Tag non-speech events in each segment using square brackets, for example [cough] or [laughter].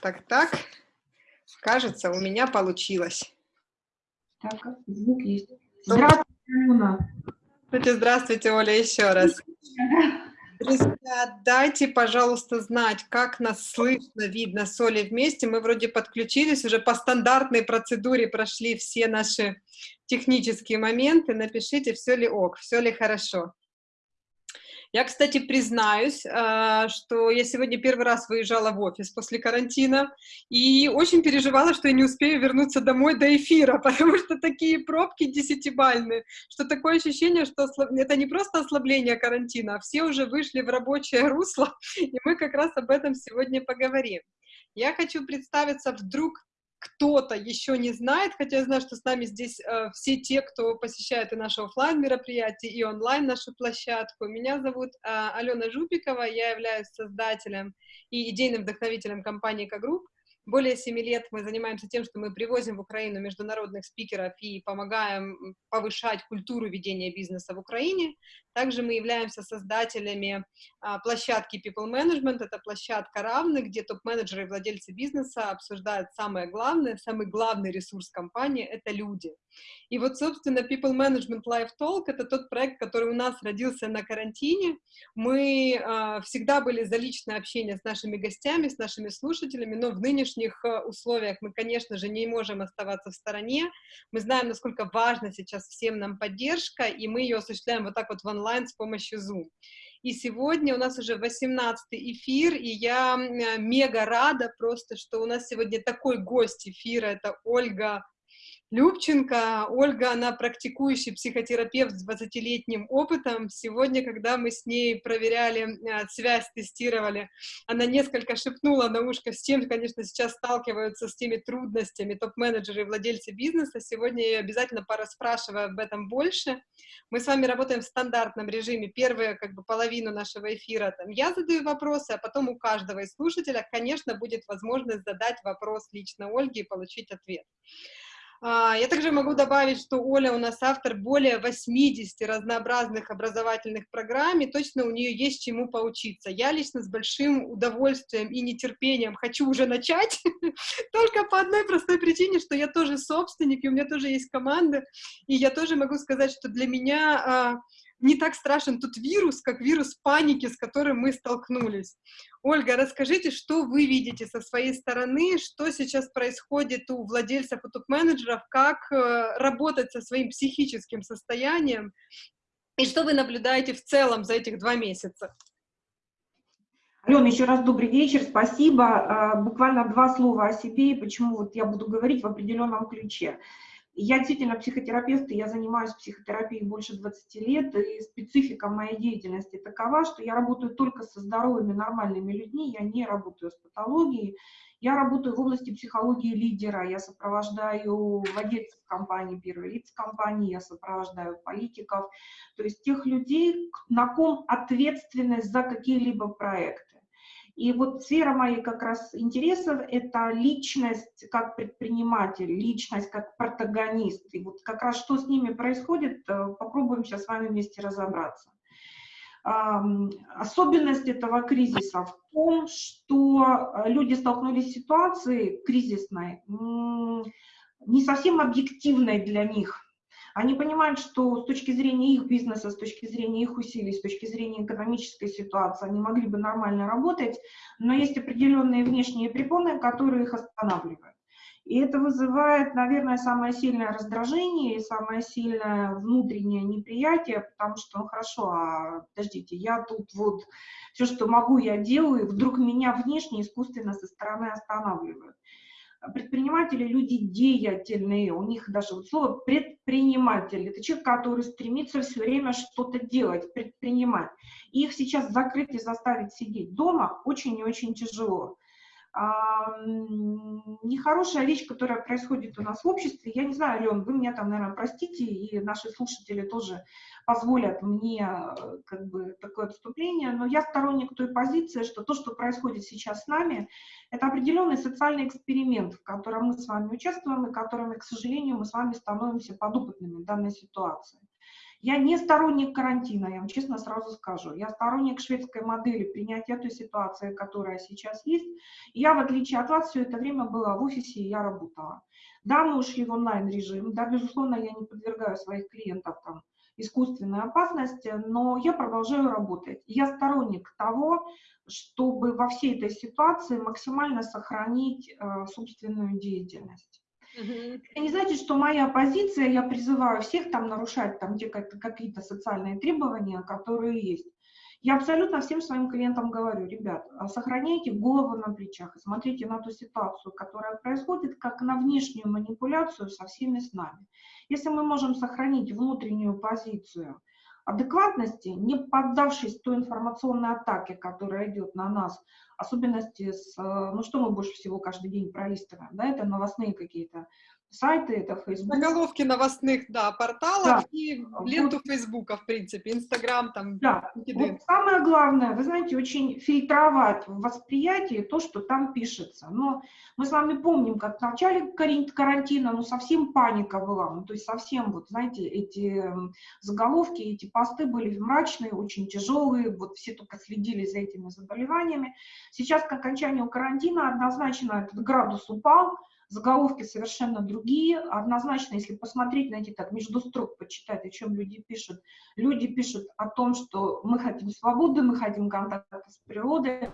Так, так. Кажется, у меня получилось. Так, звук есть. Здравствуйте, Алена. Здравствуйте, здравствуйте, Оля, еще раз. Друзья, дайте, пожалуйста, знать, как нас слышно, видно с Олей вместе. Мы вроде подключились, уже по стандартной процедуре прошли все наши технические моменты. Напишите, все ли ок, все ли хорошо. Я, кстати, признаюсь, а, что я сегодня первый раз выезжала в офис после карантина и очень переживала, что я не успею вернуться домой до эфира, [laughs] потому что такие пробки десятибальные, что такое ощущение, что это не просто ослабление карантина, а все уже вышли в рабочее русло, [laughs] и мы как раз об этом сегодня поговорим. Я хочу представиться вдруг кто-то еще не знает, хотя я знаю, что с нами здесь э, все те, кто посещает и наши офлайн мероприятия, и онлайн нашу площадку. Меня зовут э, Алена Жупикова, я являюсь создателем и идейным вдохновителем компании «Экогрупп». Более семи лет мы занимаемся тем, что мы привозим в Украину международных спикеров и помогаем повышать культуру ведения бизнеса в Украине. Также мы являемся создателями а, площадки People Management. Это площадка равных, где топ-менеджеры и владельцы бизнеса обсуждают самое главное, самый главный ресурс компании — это люди. И вот, собственно, People Management Live Talk — это тот проект, который у нас родился на карантине. Мы э, всегда были за личное общение с нашими гостями, с нашими слушателями, но в нынешних э, условиях мы, конечно же, не можем оставаться в стороне. Мы знаем, насколько важна сейчас всем нам поддержка, и мы ее осуществляем вот так вот в онлайн с помощью Zoom. И сегодня у нас уже 18 эфир, и я мега рада просто, что у нас сегодня такой гость эфира, это Ольга Любченко. Ольга, она практикующий психотерапевт с 20-летним опытом. Сегодня, когда мы с ней проверяли а, связь, тестировали, она несколько шепнула на ушко с тем, конечно, сейчас сталкиваются с теми трудностями топ-менеджеры и владельцы бизнеса. Сегодня я обязательно пораспрашиваю об этом больше. Мы с вами работаем в стандартном режиме. Первую как бы половину нашего эфира там я задаю вопросы, а потом у каждого из слушателя, конечно, будет возможность задать вопрос лично Ольге и получить ответ. А, я также могу добавить, что Оля у нас автор более 80 разнообразных образовательных программ, и точно у нее есть чему поучиться. Я лично с большим удовольствием и нетерпением хочу уже начать, [laughs] только по одной простой причине, что я тоже собственник, и у меня тоже есть команда, и я тоже могу сказать, что для меня а, не так страшен тот вирус, как вирус паники, с которым мы столкнулись. Ольга, расскажите, что вы видите со своей стороны, что сейчас происходит у владельцев и топ-менеджеров, как э, работать со своим психическим состоянием, и что вы наблюдаете в целом за этих два месяца? Алена, еще раз добрый вечер, спасибо. А, буквально два слова о себе, и почему вот я буду говорить в определенном ключе. Я действительно психотерапевт, и я занимаюсь психотерапией больше 20 лет, и специфика моей деятельности такова, что я работаю только со здоровыми, нормальными людьми, я не работаю с патологией, я работаю в области психологии лидера, я сопровождаю владельцев компании, первые лица компании, я сопровождаю политиков, то есть тех людей, на ком ответственность за какие-либо проекты. И вот сфера моей как раз интересов – это личность как предприниматель, личность как протагонист. И вот как раз что с ними происходит, э, попробуем сейчас с вами вместе разобраться. Особенность этого кризиса в том, что э, люди столкнулись с ситуацией кризисной, не совсем объективной для них – они понимают, что с точки зрения их бизнеса, с точки зрения их усилий, с точки зрения экономической ситуации, они могли бы нормально работать, но есть определенные внешние препоны, которые их останавливают. И это вызывает, наверное, самое сильное раздражение и самое сильное внутреннее неприятие, потому что, ну хорошо, а подождите, я тут вот все, что могу, я делаю, и вдруг меня внешне искусственно со стороны останавливают предприниматели люди деятельные, у них даже вот слово предприниматель, это человек, который стремится все время что-то делать, предпринимать. И их сейчас закрыть и заставить сидеть дома очень и очень тяжело. А, нехорошая вещь, которая происходит у нас в обществе, я не знаю, Лен, вы меня там, наверное, простите, и наши слушатели тоже позволят мне э, как бы такое отступление, но я сторонник той позиции, что то, что происходит сейчас с нами, это определенный социальный эксперимент, в котором мы с вами участвуем и которыми, к сожалению, мы с вами становимся подопытными данной ситуации. Я не сторонник карантина, я вам честно сразу скажу. Я сторонник шведской модели принятия той ситуации, которая сейчас есть. я, в отличие от вас, все это время была в офисе, и я работала. Да, мы ушли в онлайн-режим, да, безусловно, я не подвергаю своих клиентов там искусственной опасности, но я продолжаю работать. Я сторонник того, чтобы во всей этой ситуации максимально сохранить э, собственную деятельность. Это не значит, что моя позиция, я призываю всех там нарушать там какие-то социальные требования, которые есть. Я абсолютно всем своим клиентам говорю, ребят, а сохраняйте голову на плечах смотрите на ту ситуацию, которая происходит, как на внешнюю манипуляцию со всеми с нами. Если мы можем сохранить внутреннюю позицию адекватности, не поддавшись той информационной атаке, которая идет на нас, особенности с, ну что мы больше всего каждый день пролистываем, да, это новостные какие-то сайты, это Facebook. Заголовки новостных, да, порталов да. и ленту вот. Фейсбука, в принципе, Инстаграм там. Да, вот самое главное, вы знаете, очень фильтровать в восприятии то, что там пишется. Но мы с вами помним, как в начале карантина, ну, совсем паника была, ну, то есть совсем, вот, знаете, эти заголовки, эти посты были мрачные, очень тяжелые, вот все только следили за этими заболеваниями. Сейчас к окончанию карантина однозначно этот градус упал, заголовки совершенно другие. Однозначно, если посмотреть, найти так, между строк почитать, о чем люди пишут. Люди пишут о том, что мы хотим свободы, мы хотим контакта с природой,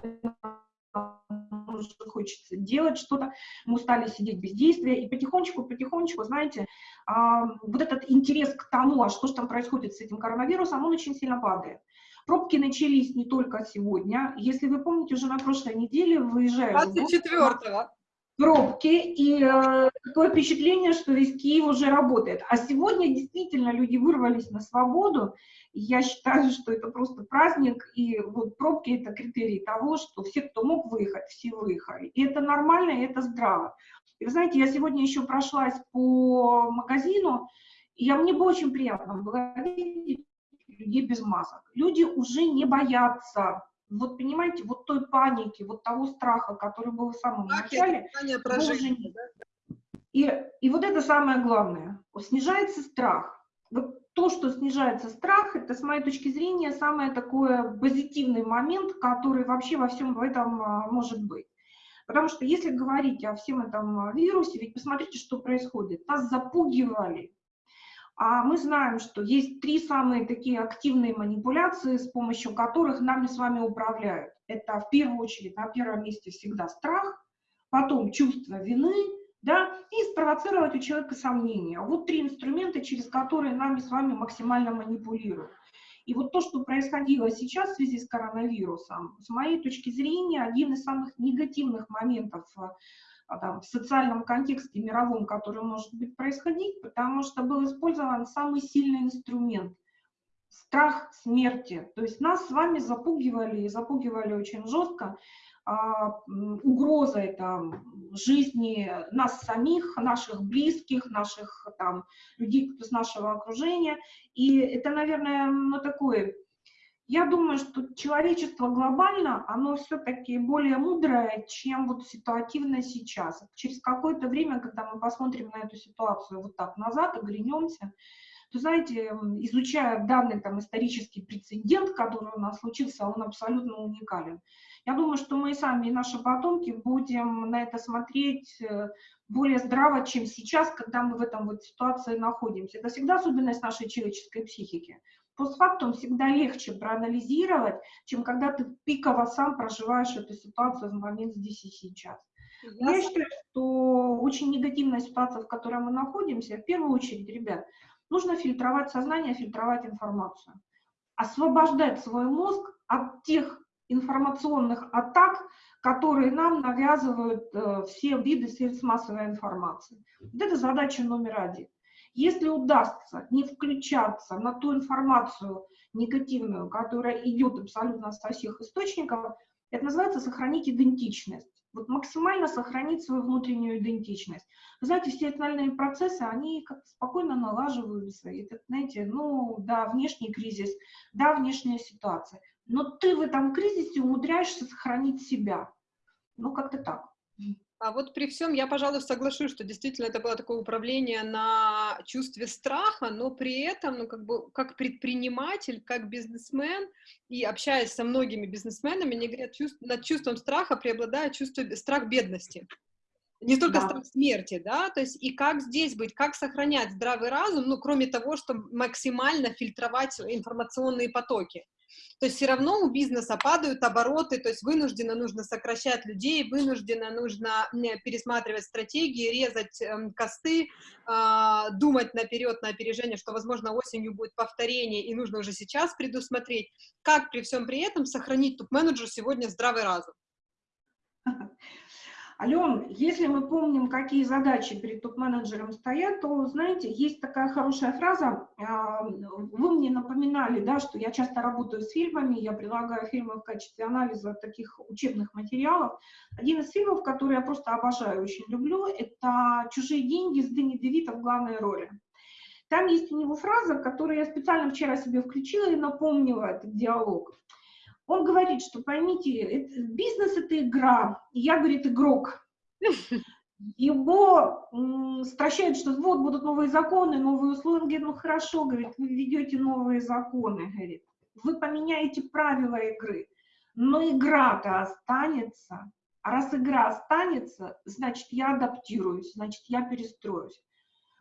уже хочется делать что-то, мы устали сидеть без действия, и потихонечку, потихонечку, знаете, вот этот интерес к тому, а что же там происходит с этим коронавирусом, он очень сильно падает. Пробки начались не только сегодня. Если вы помните, уже на прошлой неделе выезжаю... 24-го пробки, и э, такое впечатление, что весь Киев уже работает. А сегодня действительно люди вырвались на свободу, я считаю, что это просто праздник, и вот пробки – это критерий того, что все, кто мог выехать, все выехали. И это нормально, и это здраво. И вы знаете, я сегодня еще прошлась по магазину, и я, мне было очень приятно было видеть людей без масок. Люди уже не боятся вот понимаете, вот той паники, вот того страха, который был в самом так, начале, прожить, да? и, и вот это самое главное, снижается страх. Вот то, что снижается страх, это, с моей точки зрения, самый такой позитивный момент, который вообще во всем этом а, может быть. Потому что если говорить о всем этом вирусе, ведь посмотрите, что происходит. Нас запугивали, а мы знаем, что есть три самые такие активные манипуляции, с помощью которых нами с вами управляют. Это в первую очередь на первом месте всегда страх, потом чувство вины, да, и спровоцировать у человека сомнения. Вот три инструмента, через которые нами с вами максимально манипулируют. И вот то, что происходило сейчас в связи с коронавирусом, с моей точки зрения, один из самых негативных моментов а, там, в социальном контексте мировом, который может быть происходить, потому что был использован самый сильный инструмент – страх смерти. То есть нас с вами запугивали, и запугивали очень жестко, а, угрозой там, жизни нас самих, наших близких, наших там, людей из нашего окружения. И это, наверное, ну, такой я думаю, что человечество глобально, оно все-таки более мудрое, чем вот ситуативно сейчас. Через какое-то время, когда мы посмотрим на эту ситуацию вот так назад, оглянемся, то, знаете, изучая данный там исторический прецедент, который у нас случился, он абсолютно уникален. Я думаю, что мы сами и наши потомки будем на это смотреть э, более здраво, чем сейчас, когда мы в этом вот ситуации находимся. Это всегда особенность нашей человеческой психики постфактум всегда легче проанализировать, чем когда ты пиково сам проживаешь эту ситуацию в момент здесь и сейчас. Я, Я считаю, что очень негативная ситуация, в которой мы находимся, в первую очередь, ребят, нужно фильтровать сознание, фильтровать информацию. Освобождать свой мозг от тех информационных атак, которые нам навязывают э, все виды средств массовой информации. Вот это задача номер один. Если удастся не включаться на ту информацию негативную, которая идет абсолютно со всех источников, это называется сохранить идентичность. Вот максимально сохранить свою внутреннюю идентичность. Вы знаете, все остальные процессы, они как-то спокойно налаживаются. Это, знаете, ну, да, внешний кризис, да, внешняя ситуация. Но ты в этом кризисе умудряешься сохранить себя. Ну, как-то так. А вот при всем я, пожалуй, соглашусь, что действительно это было такое управление на чувстве страха, но при этом, ну, как бы, как предприниматель, как бизнесмен, и общаясь со многими бизнесменами, они говорят, чувств, над чувством страха преобладает чувство, страх бедности. Не только да. страх смерти, да, то есть и как здесь быть, как сохранять здравый разум, ну, кроме того, чтобы максимально фильтровать информационные потоки. То есть все равно у бизнеса падают обороты, то есть вынужденно нужно сокращать людей, вынужденно нужно пересматривать стратегии, резать э, косты, э, думать наперед, на опережение, что, возможно, осенью будет повторение, и нужно уже сейчас предусмотреть, как при всем при этом сохранить топ-менеджеру сегодня здравый разум. [laughs] Ален, если мы помним, какие задачи перед топ-менеджером стоят, то, знаете, есть такая хорошая фраза, а, вы мне напоминали, да, что я часто работаю с фильмами, я предлагаю фильмы в качестве анализа таких учебных материалов. Один из фильмов, который я просто обожаю, очень люблю, это «Чужие деньги» с Дэнни Девита в главной роли. Там есть у него фраза, которую я специально вчера себе включила и напомнила этот диалог. Он говорит, что поймите, бизнес — это игра, и я, говорит, игрок. Его м, стращает, что вот будут новые законы, новые условия. Говорит, ну хорошо, говорит, вы введете новые законы, говорит, вы поменяете правила игры, но игра-то останется. А раз игра останется, значит, я адаптируюсь, значит, я перестроюсь.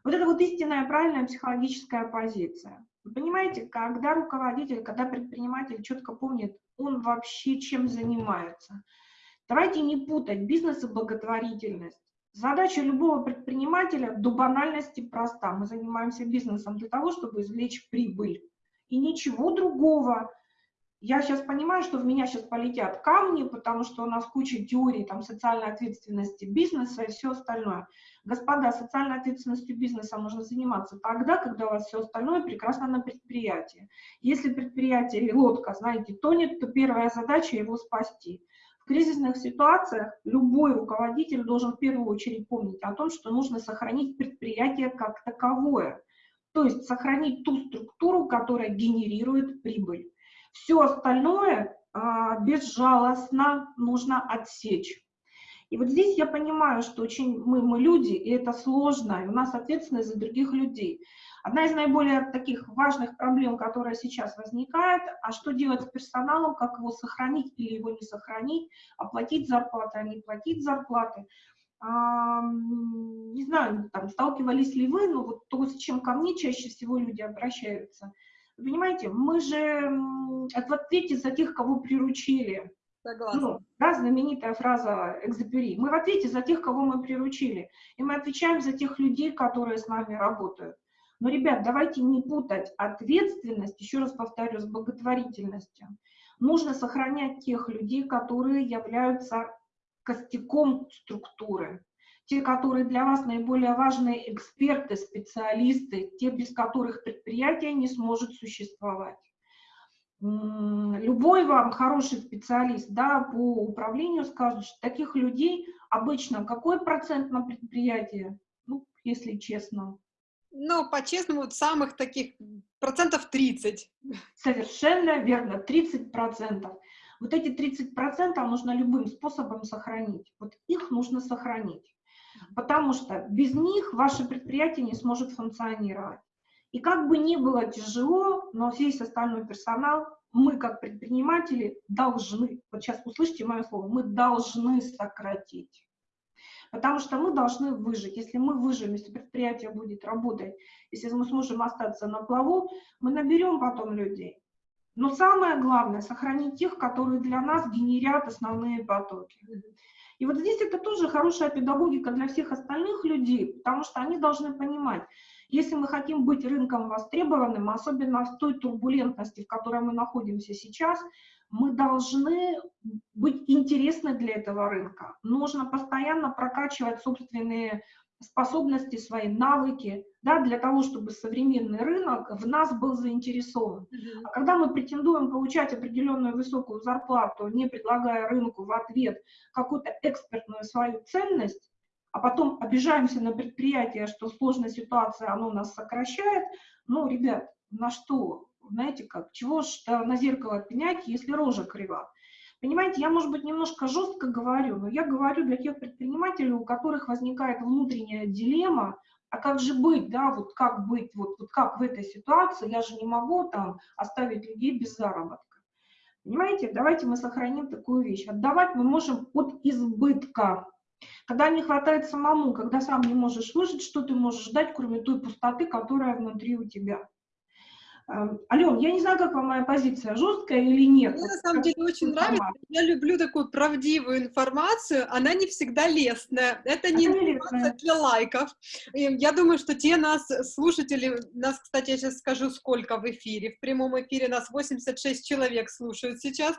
Вот это вот истинная правильная психологическая позиция. Вы понимаете, когда руководитель, когда предприниматель четко помнит, он вообще чем занимается. Давайте не путать бизнес и благотворительность. Задача любого предпринимателя до банальности проста. Мы занимаемся бизнесом для того, чтобы извлечь прибыль. И ничего другого. Я сейчас понимаю, что в меня сейчас полетят камни, потому что у нас куча теорий там, социальной ответственности бизнеса и все остальное. Господа, социальной ответственностью бизнеса нужно заниматься тогда, когда у вас все остальное прекрасно на предприятии. Если предприятие или лодка, знаете, тонет, то первая задача его спасти. В кризисных ситуациях любой руководитель должен в первую очередь помнить о том, что нужно сохранить предприятие как таковое. То есть сохранить ту структуру, которая генерирует прибыль. Все остальное а, безжалостно нужно отсечь. И вот здесь я понимаю, что очень мы, мы люди, и это сложно, и у нас ответственность за других людей. Одна из наиболее таких важных проблем, которая сейчас возникает, а что делать с персоналом, как его сохранить или его не сохранить, оплатить зарплаты, а не платить зарплаты. А, не знаю, там, сталкивались ли вы, но вот то, с чем ко мне чаще всего люди обращаются. Понимаете, мы же в ответе за тех, кого приручили. Согласна. Ну, да, знаменитая фраза «экзапери». Мы в ответе за тех, кого мы приручили. И мы отвечаем за тех людей, которые с нами работают. Но, ребят, давайте не путать ответственность, еще раз повторю, с благотворительностью. Нужно сохранять тех людей, которые являются костяком структуры. Те, которые для вас наиболее важные эксперты, специалисты, те, без которых предприятие не сможет существовать любой вам хороший специалист да, по управлению скажет, что таких людей обычно какой процент на предприятии, ну, если честно? Ну, по-честному, вот самых таких процентов 30. Совершенно верно, 30 процентов. Вот эти 30 процентов нужно любым способом сохранить. Вот их нужно сохранить. Потому что без них ваше предприятие не сможет функционировать. И как бы ни было тяжело, но весь остальной персонал, мы как предприниматели должны, вот сейчас услышите мое слово, мы должны сократить. Потому что мы должны выжить. Если мы выживем, если предприятие будет работать, если мы сможем остаться на плаву, мы наберем потом людей. Но самое главное, сохранить тех, которые для нас генерят основные потоки. И вот здесь это тоже хорошая педагогика для всех остальных людей, потому что они должны понимать, если мы хотим быть рынком востребованным, особенно в той турбулентности, в которой мы находимся сейчас, мы должны быть интересны для этого рынка. Нужно постоянно прокачивать собственные способности, свои навыки, да, для того, чтобы современный рынок в нас был заинтересован. А когда мы претендуем получать определенную высокую зарплату, не предлагая рынку в ответ какую-то экспертную свою ценность, а потом обижаемся на предприятие, что сложная ситуация, оно нас сокращает, ну, ребят, на что? Знаете как, чего ж на зеркало пенять, если рожа крива? Понимаете, я, может быть, немножко жестко говорю, но я говорю для тех предпринимателей, у которых возникает внутренняя дилемма, а как же быть, да, вот как быть, вот, вот как в этой ситуации, я же не могу там оставить людей без заработка. Понимаете, давайте мы сохраним такую вещь. Отдавать мы можем от избытка. Когда не хватает самому, когда сам не можешь выжить, что ты можешь дать, кроме той пустоты, которая внутри у тебя. Ален, я не знаю, как вам моя позиция, жесткая или нет. Мне на самом деле очень нравится. Я люблю такую правдивую информацию. Она не всегда лестная. Это не Она информация для лайков. Я думаю, что те нас, слушатели, нас, кстати, я сейчас скажу, сколько в эфире. В прямом эфире нас 86 человек слушают сейчас.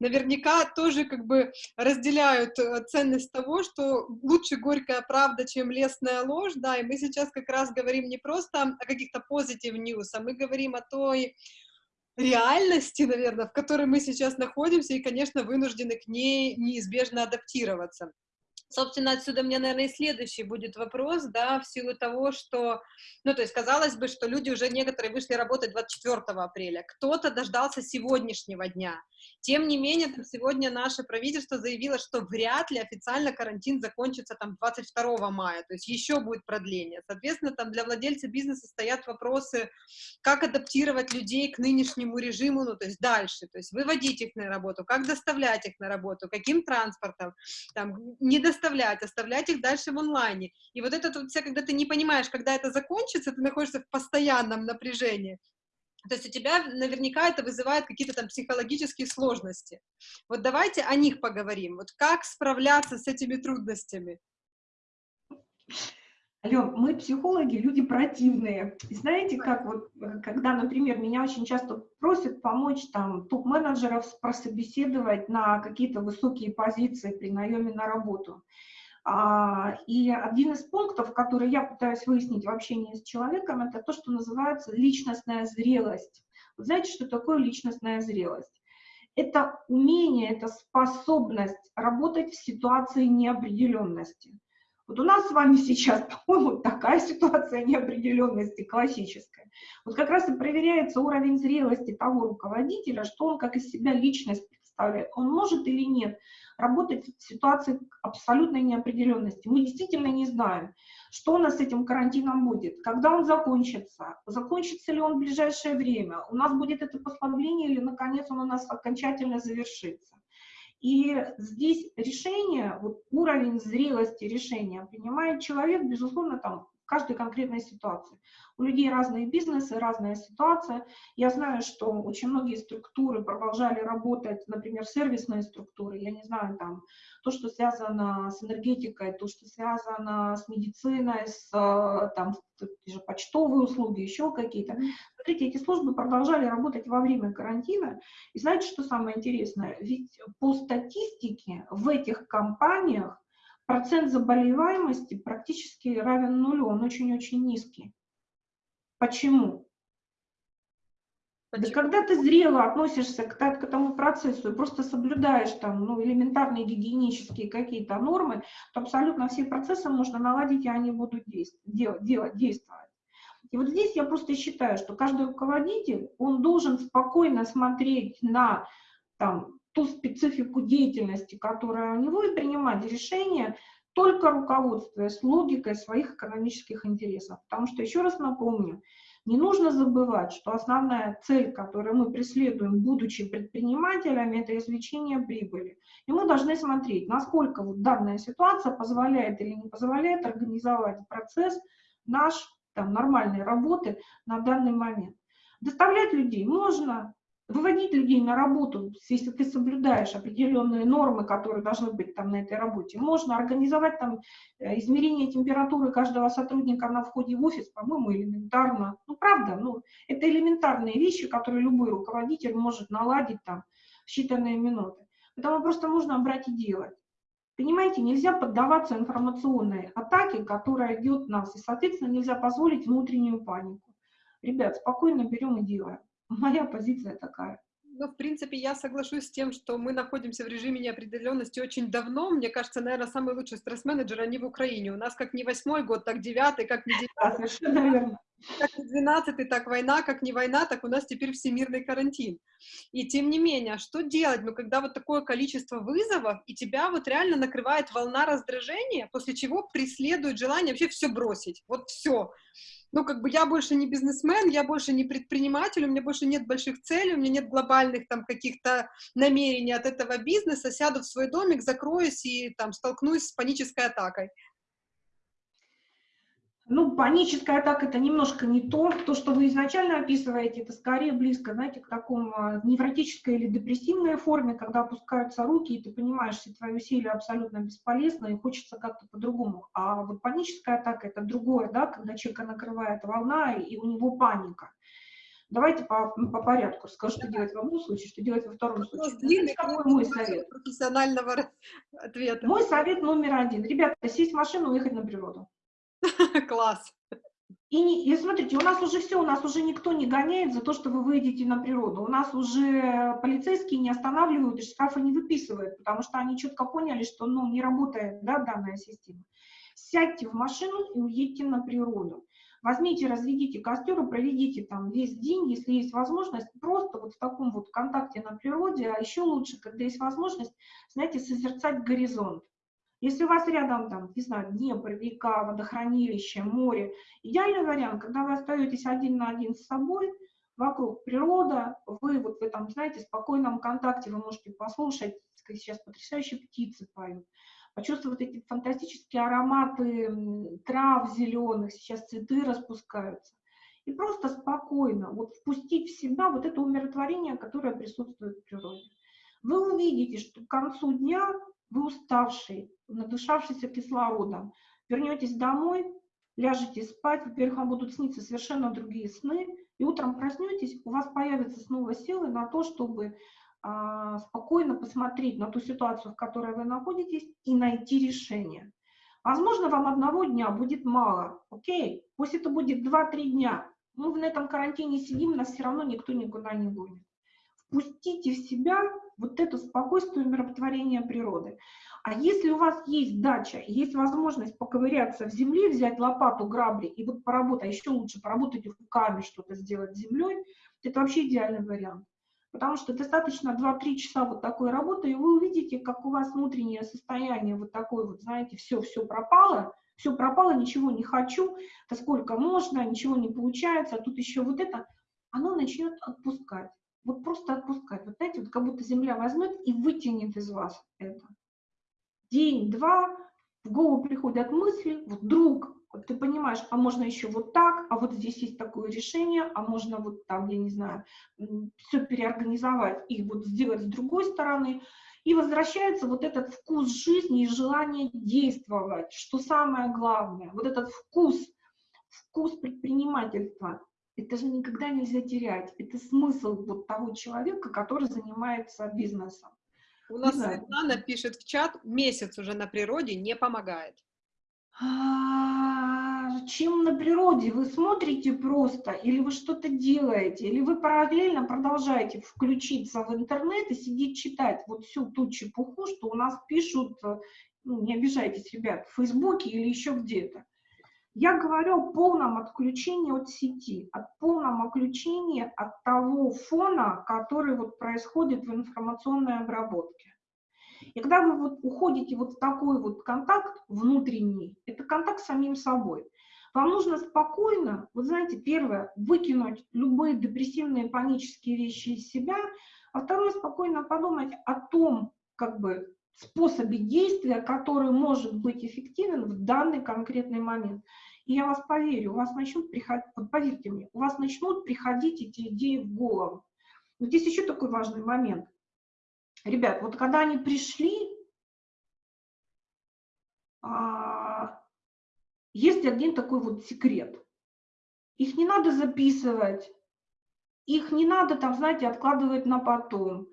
Наверняка тоже как бы разделяют э, ценность того, что лучше горькая правда, чем лестная ложь. Да, и мы сейчас как раз говорим не просто о каких-то позитив news, а мы говорим о той реальности, наверное, в которой мы сейчас находимся, и, конечно, вынуждены к ней неизбежно адаптироваться. Собственно, отсюда мне, наверное, и следующий будет вопрос, да, в силу того, что, ну, то есть, казалось бы, что люди уже некоторые вышли работать 24 апреля, кто-то дождался сегодняшнего дня. Тем не менее, там сегодня наше правительство заявило, что вряд ли официально карантин закончится там 22 мая, то есть еще будет продление. Соответственно, там для владельца бизнеса стоят вопросы, как адаптировать людей к нынешнему режиму, ну, то есть дальше, то есть выводить их на работу, как доставлять их на работу, каким транспортом, там, не доставлять оставлять, оставлять их дальше в онлайне. И вот это вот вся, когда ты не понимаешь, когда это закончится, ты находишься в постоянном напряжении. То есть у тебя наверняка это вызывает какие-то там психологические сложности. Вот давайте о них поговорим. Вот как справляться с этими трудностями? Ален, мы психологи, люди противные. И знаете, как вот, э, когда, например, меня очень часто просят помочь там топ-менеджеров прособеседовать на какие-то высокие позиции при наеме на работу. А, и один из пунктов, который я пытаюсь выяснить в общении с человеком, это то, что называется личностная зрелость. Вы знаете, что такое личностная зрелость? Это умение, это способность работать в ситуации неопределенности. Вот у нас с вами сейчас, [laughs] по-моему, такая ситуация неопределенности классическая. Вот как раз и проверяется уровень зрелости того руководителя, что он как из себя личность представляет. Он может или нет работать в ситуации абсолютной неопределенности. Мы действительно не знаем, что у нас с этим карантином будет, когда он закончится, закончится ли он в ближайшее время, у нас будет это послабление или, наконец, он у нас окончательно завершится. И здесь решение, вот уровень зрелости решения принимает человек, безусловно, там, каждой конкретной ситуации. У людей разные бизнесы, разная ситуация. Я знаю, что очень многие структуры продолжали работать, например, сервисные структуры, я не знаю, там, то, что связано с энергетикой, то, что связано с медициной, с там, те же почтовые услуги, еще какие-то. Смотрите, эти службы продолжали работать во время карантина. И знаете, что самое интересное? Ведь по статистике в этих компаниях процент заболеваемости практически равен нулю, он очень-очень низкий. Почему? Почему? Да когда ты зрело относишься к, к этому процессу и просто соблюдаешь там ну, элементарные гигиенические какие-то нормы, то абсолютно все процессы можно наладить, и они будут действовать, делать, действовать. И вот здесь я просто считаю, что каждый руководитель, он должен спокойно смотреть на там, ту специфику деятельности, которая у него, и принимать решения, только руководствуясь логикой своих экономических интересов. Потому что, еще раз напомню, не нужно забывать, что основная цель, которую мы преследуем, будучи предпринимателями, это извлечение прибыли. И мы должны смотреть, насколько вот данная ситуация позволяет или не позволяет организовать процесс наш там, нормальной работы на данный момент. Доставлять людей можно, выводить людей на работу, если ты соблюдаешь определенные нормы, которые должны быть там на этой работе. Можно организовать там э, измерение температуры каждого сотрудника на входе в офис, по-моему, элементарно. Ну, правда, ну, это элементарные вещи, которые любой руководитель может наладить там в считанные минуты. Поэтому просто нужно брать и делать. Понимаете, нельзя поддаваться информационной атаке, которая идет нас, и, соответственно, нельзя позволить внутреннюю панику. Ребят, спокойно берем и делаем. Моя позиция такая. Ну, в принципе, я соглашусь с тем, что мы находимся в режиме неопределенности очень давно. Мне кажется, наверное, самый лучший стресс-менеджер они в Украине. У нас как не восьмой год, так девятый, как не девятый. Как не двенадцатый, так война, как не война, так у нас теперь всемирный карантин. И тем не менее, что делать? Ну, когда вот такое количество вызовов, и тебя вот реально накрывает волна раздражения, после чего преследует желание вообще все бросить. Вот все ну, как бы я больше не бизнесмен, я больше не предприниматель, у меня больше нет больших целей, у меня нет глобальных там каких-то намерений от этого бизнеса, сяду в свой домик, закроюсь и там столкнусь с панической атакой. Ну, паническая атака – это немножко не то. То, что вы изначально описываете, это скорее близко, знаете, к такому а, невротической или депрессивной форме, когда опускаются руки, и ты понимаешь, что твои усилия абсолютно бесполезны, и хочется как-то по-другому. А вот паническая атака – это другое, да, когда человека накрывает волна, и у него паника. Давайте по, по порядку. Скажу, что делать в одном случае, что делать во втором случае. Длинный, какой мой совет? Профессионального ответа. Мой совет номер один. Ребята, сесть в машину, уехать на природу. [laughs] Класс. И, и смотрите, у нас уже все, у нас уже никто не гоняет за то, что вы выйдете на природу. У нас уже полицейские не останавливают и штрафы не выписывают, потому что они четко поняли, что ну, не работает да, данная система. Сядьте в машину и уедьте на природу. Возьмите, разведите костер и проведите там весь день, если есть возможность, просто вот в таком вот контакте на природе, а еще лучше, когда есть возможность, знаете, созерцать горизонт. Если у вас рядом, там, не знаю, Днепр, река, водохранилище, море, идеальный вариант, когда вы остаетесь один на один с собой, вокруг природа, вы вот в этом, знаете, спокойном контакте, вы можете послушать, сейчас потрясающие птицы поют, почувствовать эти фантастические ароматы трав зеленых, сейчас цветы распускаются. И просто спокойно вот впустить в себя вот это умиротворение, которое присутствует в природе. Вы увидите, что к концу дня вы уставший, надышавшийся кислородом, вернетесь домой, ляжете спать, во-первых, вам будут сниться совершенно другие сны, и утром проснетесь, у вас появятся снова силы на то, чтобы а, спокойно посмотреть на ту ситуацию, в которой вы находитесь, и найти решение. Возможно, вам одного дня будет мало, окей, пусть это будет 2-3 дня, мы на этом карантине сидим, нас все равно никто никуда не гонит. Впустите в себя вот это спокойствие и миротворение природы. А если у вас есть дача, есть возможность поковыряться в земле, взять лопату, грабли и вот поработать, а еще лучше поработать руками, что-то сделать с землей, это вообще идеальный вариант. Потому что достаточно 2-3 часа вот такой работы, и вы увидите, как у вас внутреннее состояние вот такое вот, знаете, все-все пропало, все пропало, ничего не хочу, да сколько можно, ничего не получается, а тут еще вот это, оно начнет отпускать вот просто отпускать. Вот знаете, вот как будто земля возьмет и вытянет из вас это. День-два, в голову приходят мысли, вдруг вот ты понимаешь, а можно еще вот так, а вот здесь есть такое решение, а можно вот там, я не знаю, все переорганизовать и вот сделать с другой стороны. И возвращается вот этот вкус жизни и желание действовать, что самое главное, вот этот вкус, вкус предпринимательства, это же никогда нельзя терять. Это смысл вот того человека, который занимается бизнесом. У нас Светлана пишет в чат, месяц уже на природе не помогает. А, чем на природе? Вы смотрите просто, или вы что-то делаете, или вы параллельно продолжаете включиться в интернет и сидеть читать вот всю ту чепуху, что у нас пишут, э, ну, не обижайтесь, ребят, в Фейсбуке или еще где-то. Я говорю о полном отключении от сети, о полном отключении от того фона, который вот происходит в информационной обработке. И когда вы вот уходите вот в такой вот контакт внутренний, это контакт с самим собой, вам нужно спокойно, вот знаете, первое, выкинуть любые депрессивные панические вещи из себя, а второе, спокойно подумать о том, как бы, способе действия, который может быть эффективен в данный конкретный момент. И я вас поверю, у вас начнут приходить, поверьте мне, у вас начнут приходить эти идеи в голову. Но здесь еще такой важный момент. Ребят, вот когда они пришли, а, есть один такой вот секрет. Их не надо записывать, их не надо там, знаете, откладывать на потом.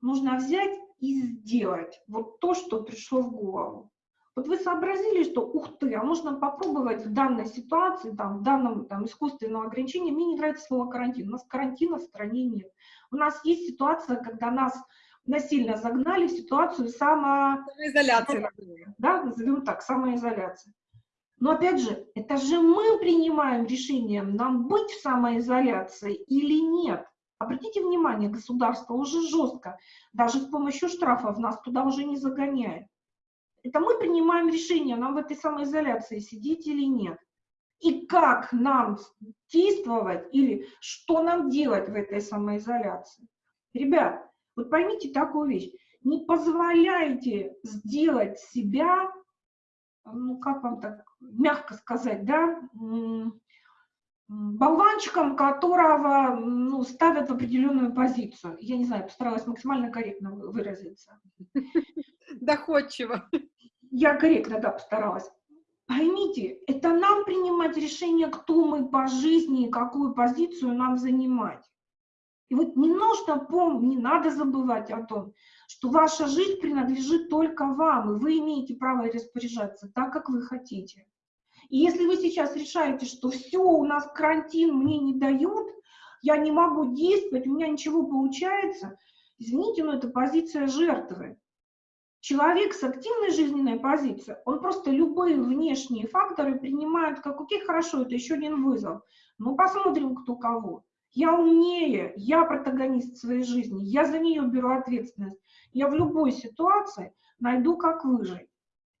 Нужно взять и сделать вот то, что пришло в голову. Вот вы сообразили, что, ух ты, а можно попробовать в данной ситуации, там, в данном там, искусственном ограничении, мне не нравится слово карантин, у нас карантина в стране нет. У нас есть ситуация, когда нас насильно загнали в ситуацию само... самоизоляции. Да, назовем так, самоизоляция. Но опять же, это же мы принимаем решение, нам быть в самоизоляции или нет. Обратите внимание, государство уже жестко, даже с помощью штрафов нас туда уже не загоняет. Это мы принимаем решение, нам в этой самоизоляции сидеть или нет. И как нам действовать или что нам делать в этой самоизоляции. Ребят, вот поймите такую вещь. Не позволяйте сделать себя, ну как вам так мягко сказать, да, болванчиком, которого ну, ставят в определенную позицию. Я не знаю, постаралась максимально корректно выразиться. Доходчиво. Я корректно, да, постаралась. Поймите, это нам принимать решение, кто мы по жизни и какую позицию нам занимать. И вот не нужно помнить, не надо забывать о том, что ваша жизнь принадлежит только вам, и вы имеете право распоряжаться так, как вы хотите. И если вы сейчас решаете, что все, у нас карантин, мне не дают, я не могу действовать, у меня ничего получается, извините, но это позиция жертвы. Человек с активной жизненной позицией, он просто любые внешние факторы принимает как, окей, хорошо, это еще один вызов. Ну, посмотрим, кто кого. Я умнее, я протагонист своей жизни, я за нее беру ответственность. Я в любой ситуации найду, как выжить.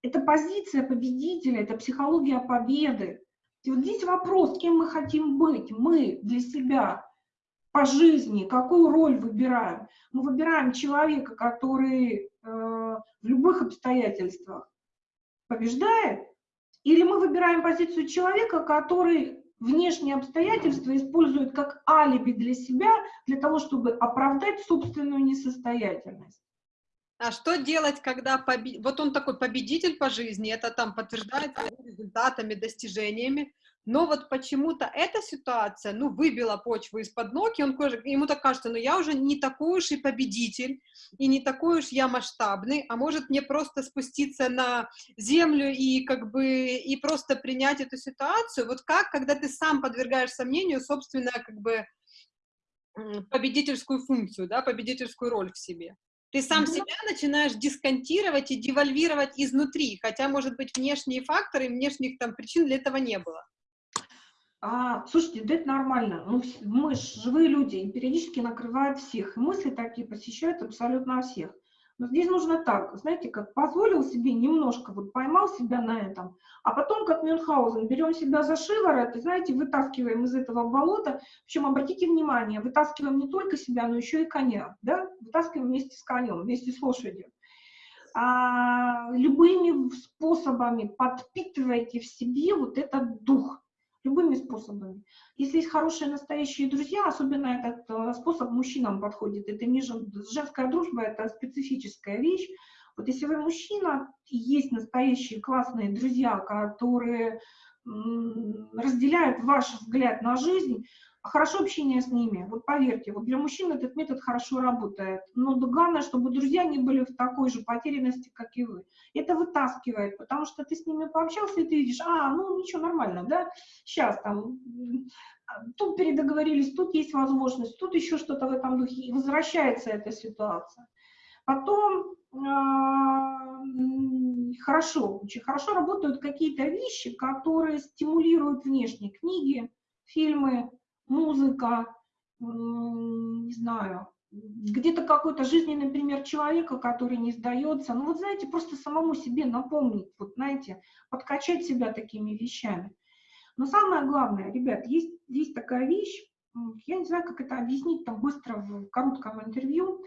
Это позиция победителя, это психология победы. И вот здесь вопрос, кем мы хотим быть, мы для себя, по жизни, какую роль выбираем. Мы выбираем человека, который э, в любых обстоятельствах побеждает, или мы выбираем позицию человека, который внешние обстоятельства использует как алиби для себя, для того, чтобы оправдать собственную несостоятельность. А что делать, когда побед... вот он такой победитель по жизни, это там подтверждается результатами, достижениями, но вот почему-то эта ситуация, ну, выбила почву из-под ног, и он, ему так кажется, ну, я уже не такой уж и победитель, и не такой уж я масштабный, а может мне просто спуститься на землю и как бы, и просто принять эту ситуацию, вот как, когда ты сам подвергаешь сомнению собственно, как бы, победительскую функцию, да, победительскую роль в себе. Ты сам mm -hmm. себя начинаешь дисконтировать и девальвировать изнутри, хотя, может быть, внешние факторы, внешних там причин для этого не было. А, слушайте, да это нормально. Ну, мы живые люди, и периодически накрывают всех. И мысли такие посещают абсолютно всех. Но здесь нужно так, знаете, как позволил себе немножко, вот поймал себя на этом, а потом, как Мюнхгаузен, берем себя за шиворот и, знаете, вытаскиваем из этого болота, причем, обратите внимание, вытаскиваем не только себя, но еще и коня, да, вытаскиваем вместе с конем, вместе с лошадью. А, любыми способами подпитывайте в себе вот этот дух, любыми способами. Если есть хорошие настоящие друзья, особенно этот э, способ мужчинам подходит, это не женская дружба, это специфическая вещь. Вот если вы мужчина, есть настоящие классные друзья, которые разделяют ваш взгляд на жизнь, хорошо общение с ними, вот поверьте, вот для мужчин этот метод хорошо работает, но главное, чтобы друзья не были в такой же потерянности, как и вы. Это вытаскивает, потому что ты с ними пообщался, и ты видишь, а, ну ничего, нормально, да, сейчас там, тут передоговорились, тут есть возможность, тут еще что-то в этом духе, и возвращается эта ситуация. Потом э, хорошо, очень хорошо работают какие-то вещи, которые стимулируют внешние книги, фильмы, музыка, не знаю, где-то какой-то жизненный пример человека, который не сдается. Ну вот знаете, просто самому себе напомнить, вот знаете, подкачать себя такими вещами. Но самое главное, ребят, есть, есть такая вещь, я не знаю, как это объяснить там быстро в коротком интервью.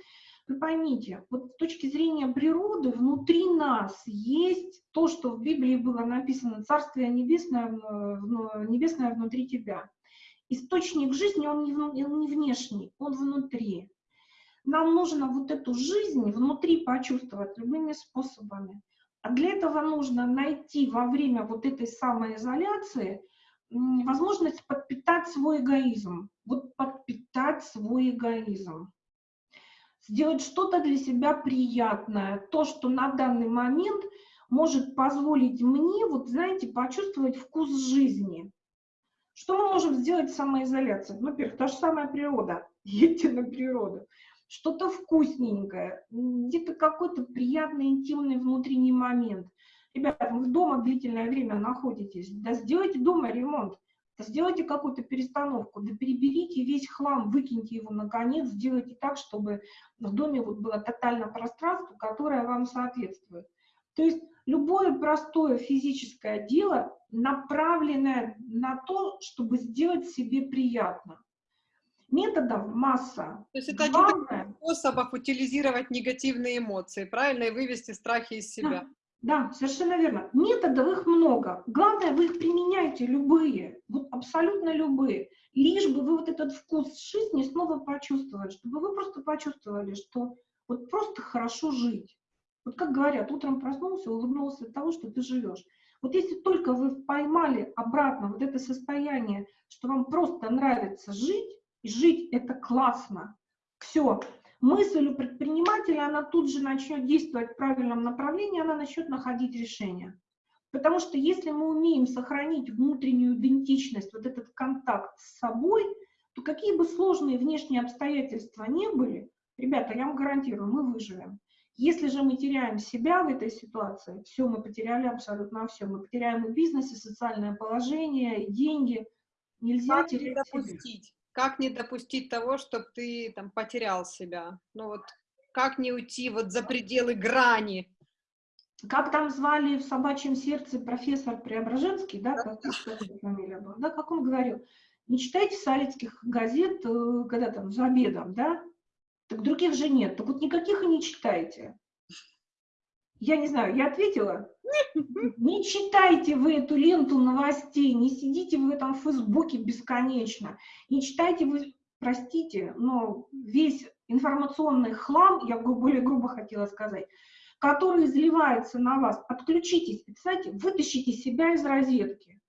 Вы поймите, вот с точки зрения природы внутри нас есть то, что в Библии было написано «Царствие небесное, небесное внутри тебя» источник жизни, он не, он не внешний, он внутри. Нам нужно вот эту жизнь внутри почувствовать любыми способами. А для этого нужно найти во время вот этой самоизоляции возможность подпитать свой эгоизм. Вот подпитать свой эгоизм. Сделать что-то для себя приятное. То, что на данный момент может позволить мне, вот знаете, почувствовать вкус жизни. Что мы можем сделать в самоизоляции? Ну, во-первых, та же самая природа. [laughs] Едьте на природу. Что-то вкусненькое, где-то какой-то приятный, интимный внутренний момент. Ребята, вы дома длительное время находитесь, да сделайте дома ремонт, да сделайте какую-то перестановку, да переберите весь хлам, выкиньте его наконец, сделайте так, чтобы в доме вот было тотально пространство, которое вам соответствует. То есть любое простое физическое дело, направленное на то, чтобы сделать себе приятно. Методов масса. То есть это Главное... один способов утилизировать негативные эмоции, правильно, и вывести страхи из себя. Да, да, совершенно верно. Методов их много. Главное, вы их применяете, любые, вот абсолютно любые. Лишь бы вы вот этот вкус жизни снова почувствовали, чтобы вы просто почувствовали, что вот просто хорошо жить. Вот как говорят, утром проснулся, улыбнулся от того, что ты живешь. Вот если только вы поймали обратно вот это состояние, что вам просто нравится жить, и жить это классно, все, мысль у предпринимателя, она тут же начнет действовать в правильном направлении, она начнет находить решение. Потому что если мы умеем сохранить внутреннюю идентичность, вот этот контакт с собой, то какие бы сложные внешние обстоятельства не были, ребята, я вам гарантирую, мы выживем. Если же мы теряем себя в этой ситуации, все, мы потеряли абсолютно все. Мы потеряем и бизнес, и социальное положение, и деньги. Нельзя как терять не допустить? Себя. Как не допустить того, чтобы ты там потерял себя? Ну вот, как не уйти вот за пределы грани? Как там звали в «Собачьем сердце» профессор Преображенский, да, как, фамилия была, да, как он говорил, не читайте салицких газет, э, когда там за обедом, да, так других же нет. Так вот никаких и не читайте. Я не знаю, я ответила? Не читайте вы эту ленту новостей, не сидите в этом фейсбуке бесконечно, не читайте вы, простите, но весь информационный хлам, я более грубо хотела сказать, который изливается на вас, отключитесь, кстати, вытащите себя из розетки,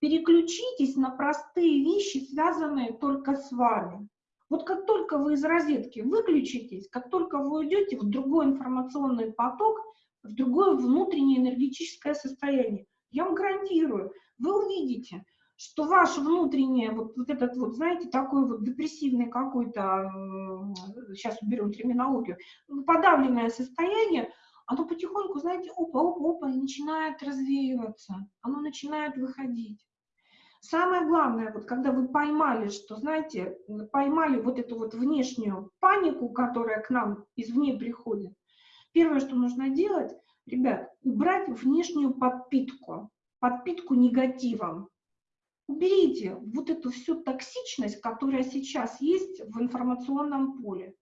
переключитесь на простые вещи, связанные только с вами. Вот как только вы из розетки выключитесь, как только вы уйдете в другой информационный поток, в другое внутреннее энергетическое состояние, я вам гарантирую, вы увидите, что ваше внутреннее, вот, вот этот вот, знаете, такой вот депрессивный какой-то, сейчас уберем терминологию, подавленное состояние, оно потихоньку, знаете, опа-опа-опа, начинает развеиваться, оно начинает выходить. Самое главное, вот когда вы поймали, что, знаете, поймали вот эту вот внешнюю панику, которая к нам извне приходит, первое, что нужно делать, ребят, убрать внешнюю подпитку, подпитку негативом. Уберите вот эту всю токсичность, которая сейчас есть в информационном поле.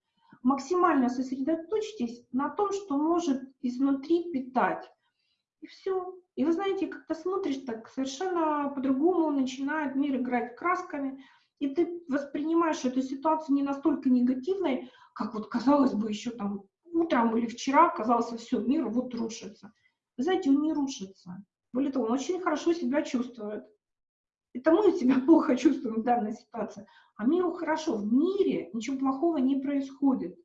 Максимально сосредоточьтесь на том, что может изнутри питать. И все. И вы знаете, как-то смотришь так совершенно по-другому, начинает мир играть красками, и ты воспринимаешь эту ситуацию не настолько негативной, как вот казалось бы еще там утром или вчера казалось, все, мир вот рушится. Вы знаете, он не рушится. Более того, он очень хорошо себя чувствует. Это мы себя [laughs] плохо чувствуем в данной ситуации. А миру хорошо. В мире ничего плохого не происходит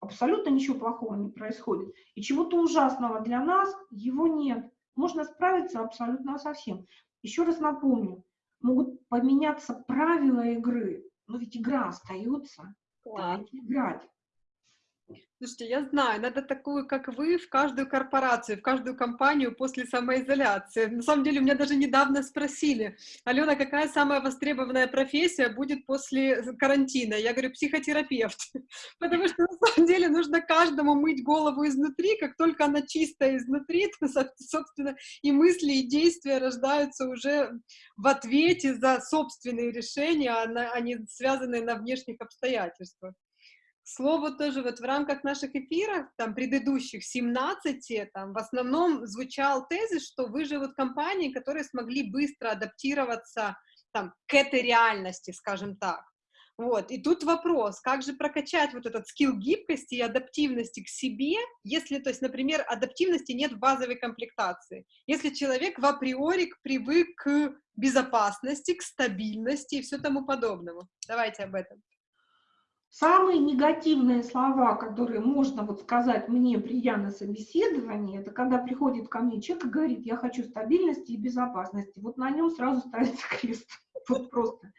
абсолютно ничего плохого не происходит. И чего-то ужасного для нас его нет. Можно справиться абсолютно со всем. Еще раз напомню, могут поменяться правила игры, но ведь игра остается. Играть. Слушайте, я знаю, надо такую, как вы, в каждую корпорацию, в каждую компанию после самоизоляции. На самом деле, у меня даже недавно спросили, Алена, какая самая востребованная профессия будет после карантина? Я говорю, психотерапевт. [laughs] Потому что, на самом деле, нужно каждому мыть голову изнутри, как только она чистая изнутри, [laughs] то, собственно, и мысли, и действия рождаются уже в ответе за собственные решения, а не связанные на внешних обстоятельствах слову, тоже вот в рамках наших эфиров, там, предыдущих 17, там, в основном звучал тезис, что выживут компании, которые смогли быстро адаптироваться, там, к этой реальности, скажем так. Вот, и тут вопрос, как же прокачать вот этот скилл гибкости и адаптивности к себе, если, то есть, например, адаптивности нет в базовой комплектации, если человек в априори привык к безопасности, к стабильности и все тому подобному. Давайте об этом. Самые негативные слова, которые можно вот сказать мне, придя на собеседование, это когда приходит ко мне человек и говорит, я хочу стабильности и безопасности. Вот на нем сразу ставится [laughs] крест. Вот просто.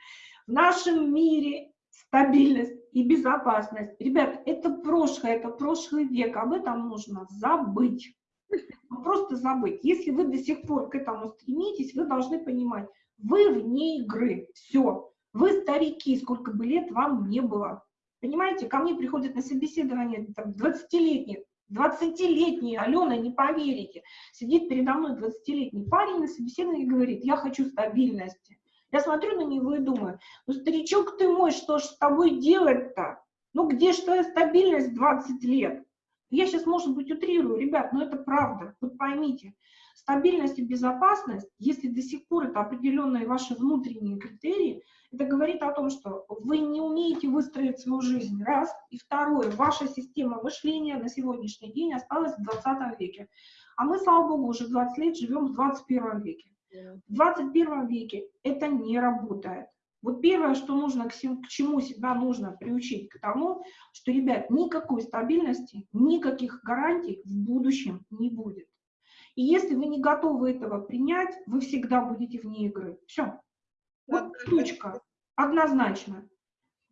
В нашем мире стабильность и безопасность. Ребят, это прошлое, это прошлый век, об этом нужно забыть. Просто забыть. Если вы до сих пор к этому стремитесь, вы должны понимать, вы вне игры, все. Вы старики, сколько бы лет вам не было. Понимаете, ко мне приходят на собеседование 20-летние, 20-летний, Алена, не поверите, сидит передо мной 20-летний парень на собеседовании и говорит, я хочу стабильности. Я смотрю на него и думаю, ну, старичок ты мой, что ж с тобой делать-то? Ну, где же твоя стабильность 20 лет? Я сейчас, может быть, утрирую, ребят, но это правда, вот поймите. Стабильность и безопасность, если до сих пор это определенные ваши внутренние критерии, это говорит о том, что вы не умеете выстроить свою жизнь, раз. И второе, ваша система мышления на сегодняшний день осталась в 20 веке. А мы, слава богу, уже 20 лет живем в 21 веке. В 21 веке это не работает. Вот первое, что нужно, к чему себя нужно приучить, к тому, что, ребят, никакой стабильности, никаких гарантий в будущем не будет. И если вы не готовы этого принять, вы всегда будете вне игры. Все. Вот точка. Однозначно.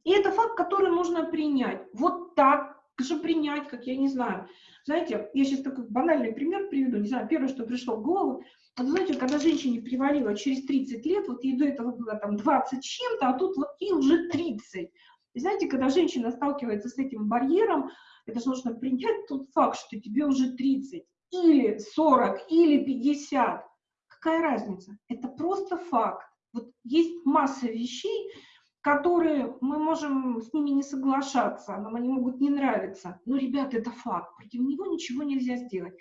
И это факт, который нужно принять. Вот так же принять, как я не знаю. Знаете, я сейчас такой банальный пример приведу. Не знаю, первое, что пришло в голову. Вот знаете, когда женщине привалило через 30 лет, вот ей до этого было там 20 чем-то, а тут вот ей уже 30. И знаете, когда женщина сталкивается с этим барьером, это же нужно принять тот факт, что тебе уже 30, или 40, или 50. Какая разница? Это просто факт. Вот есть масса вещей, которые мы можем с ними не соглашаться, нам они могут не нравиться. Но, ребята, это факт, против него ничего нельзя сделать.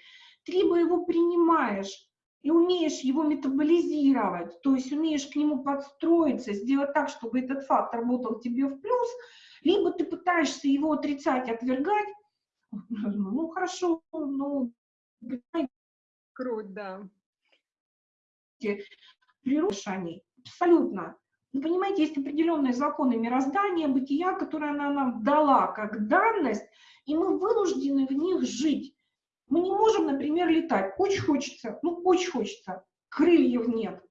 Ты либо его принимаешь и умеешь его метаболизировать, то есть умеешь к нему подстроиться, сделать так, чтобы этот факт работал тебе в плюс, либо ты пытаешься его отрицать, отвергать, ну хорошо, ну... Круть, да. Природа абсолютно. Ну, понимаете, есть определенные законы мироздания, бытия, которые она нам дала как данность, и мы вынуждены в них жить. Мы не можем, например, летать. Очень хочется, ну, очень хочется. Крыльев нет.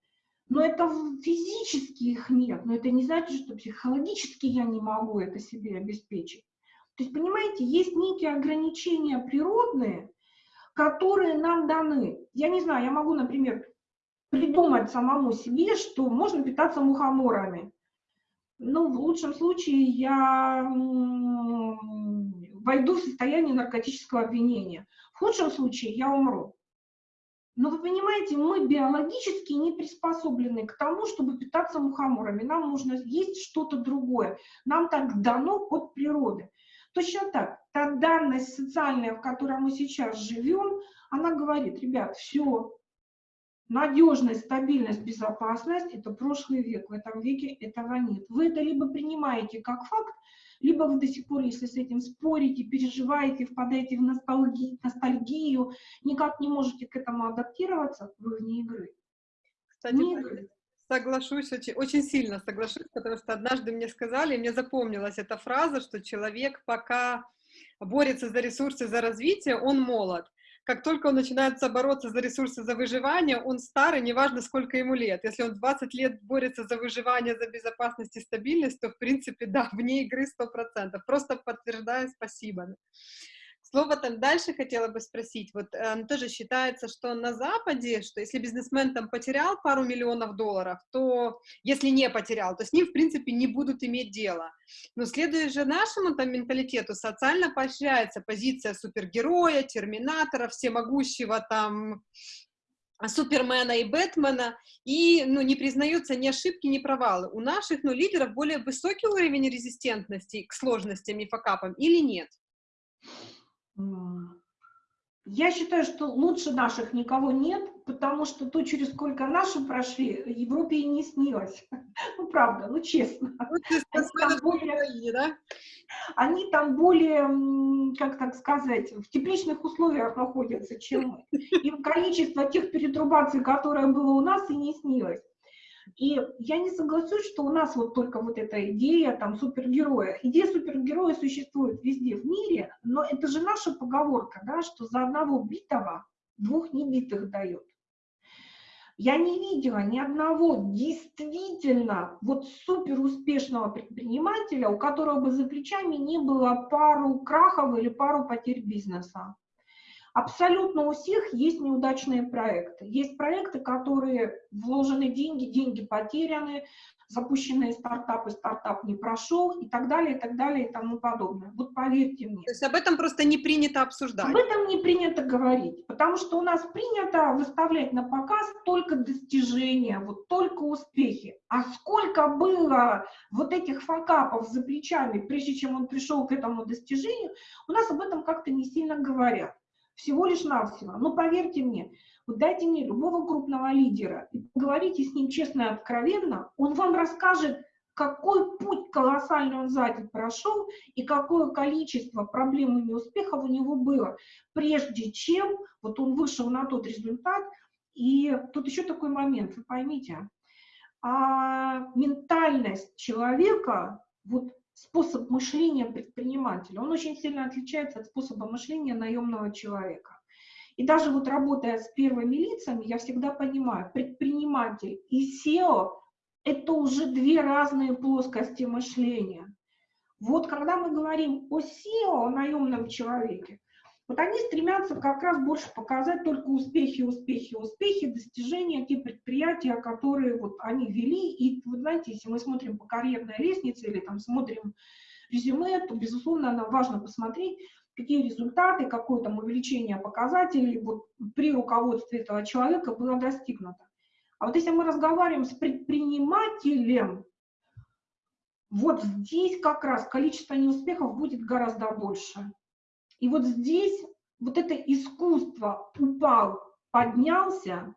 Но это физически их нет. Но это не значит, что психологически я не могу это себе обеспечить. То есть, понимаете, есть некие ограничения природные, которые нам даны. Я не знаю, я могу, например, придумать самому себе, что можно питаться мухоморами. Ну, в лучшем случае я войду в состояние наркотического обвинения. В худшем случае я умру. Но вы понимаете, мы биологически не приспособлены к тому, чтобы питаться мухоморами. Нам нужно есть что-то другое. Нам так дано от природы. Точно так, та данность социальная, в которой мы сейчас живем, она говорит, ребят, все, Надежность, стабильность, безопасность – это прошлый век. В этом веке этого нет. Вы это либо принимаете как факт, либо вы до сих пор, если с этим спорите, переживаете, впадаете в ностальгию, ностальгию никак не можете к этому адаптироваться, вы вне игры. Кстати, вне игры. соглашусь, очень, очень сильно соглашусь, потому что однажды мне сказали, мне запомнилась эта фраза, что человек пока борется за ресурсы, за развитие, он молод как только он начинает бороться за ресурсы, за выживание, он старый, неважно, сколько ему лет. Если он 20 лет борется за выживание, за безопасность и стабильность, то, в принципе, да, вне игры 100%. Просто подтверждаю, спасибо. Слово там дальше хотела бы спросить. Вот э, тоже считается, что на Западе, что если бизнесмен там потерял пару миллионов долларов, то если не потерял, то с ним, в принципе, не будут иметь дело. Но следуя же нашему там менталитету, социально поощряется позиция супергероя, терминатора, всемогущего там Супермена и Бэтмена, и ну, не признаются ни ошибки, ни провалы. У наших ну, лидеров более высокий уровень резистентности к сложностям и факапам или нет? Я считаю, что лучше наших никого нет, потому что то, через сколько наши прошли, Европе и не снилось. [laughs] Ну, правда, ну, честно. Они там, более, да? они там более, как так сказать, в тепличных условиях находятся, чем мы. И количество тех перетрубаций, которое было у нас, и не снилось. И я не соглашусь, что у нас вот только вот эта идея там супергероя. Идея супергероя существует везде в мире, но это же наша поговорка, да, что за одного битого двух небитых дает. Я не видела ни одного действительно вот супер успешного предпринимателя, у которого бы за плечами не было пару крахов или пару потерь бизнеса. Абсолютно у всех есть неудачные проекты. Есть проекты, которые вложены деньги, деньги потеряны, запущенные стартапы, стартап не прошел и так далее, и так далее, и тому подобное. Вот поверьте мне. То есть об этом просто не принято обсуждать? Об этом не принято говорить, потому что у нас принято выставлять на показ только достижения, вот только успехи. А сколько было вот этих факапов за плечами, прежде чем он пришел к этому достижению, у нас об этом как-то не сильно говорят всего лишь навсего. Но поверьте мне, вот дайте мне любого крупного лидера и поговорите с ним честно и откровенно, он вам расскажет, какой путь колоссальный он сзади прошел и какое количество проблем и неуспехов у него было, прежде чем вот он вышел на тот результат. И тут еще такой момент, вы поймите, а ментальность человека, вот способ мышления предпринимателя, он очень сильно отличается от способа мышления наемного человека. И даже вот работая с первыми лицами, я всегда понимаю, предприниматель и SEO – это уже две разные плоскости мышления. Вот когда мы говорим о SEO, о наемном человеке, вот они стремятся как раз больше показать только успехи, успехи, успехи, достижения, те предприятия, которые вот они вели. И вы знаете, если мы смотрим по карьерной лестнице или там смотрим резюме, то, безусловно, нам важно посмотреть, какие результаты, какое там увеличение показателей вот при руководстве этого человека было достигнуто. А вот если мы разговариваем с предпринимателем, вот здесь как раз количество неуспехов будет гораздо больше. И вот здесь вот это искусство упал, поднялся,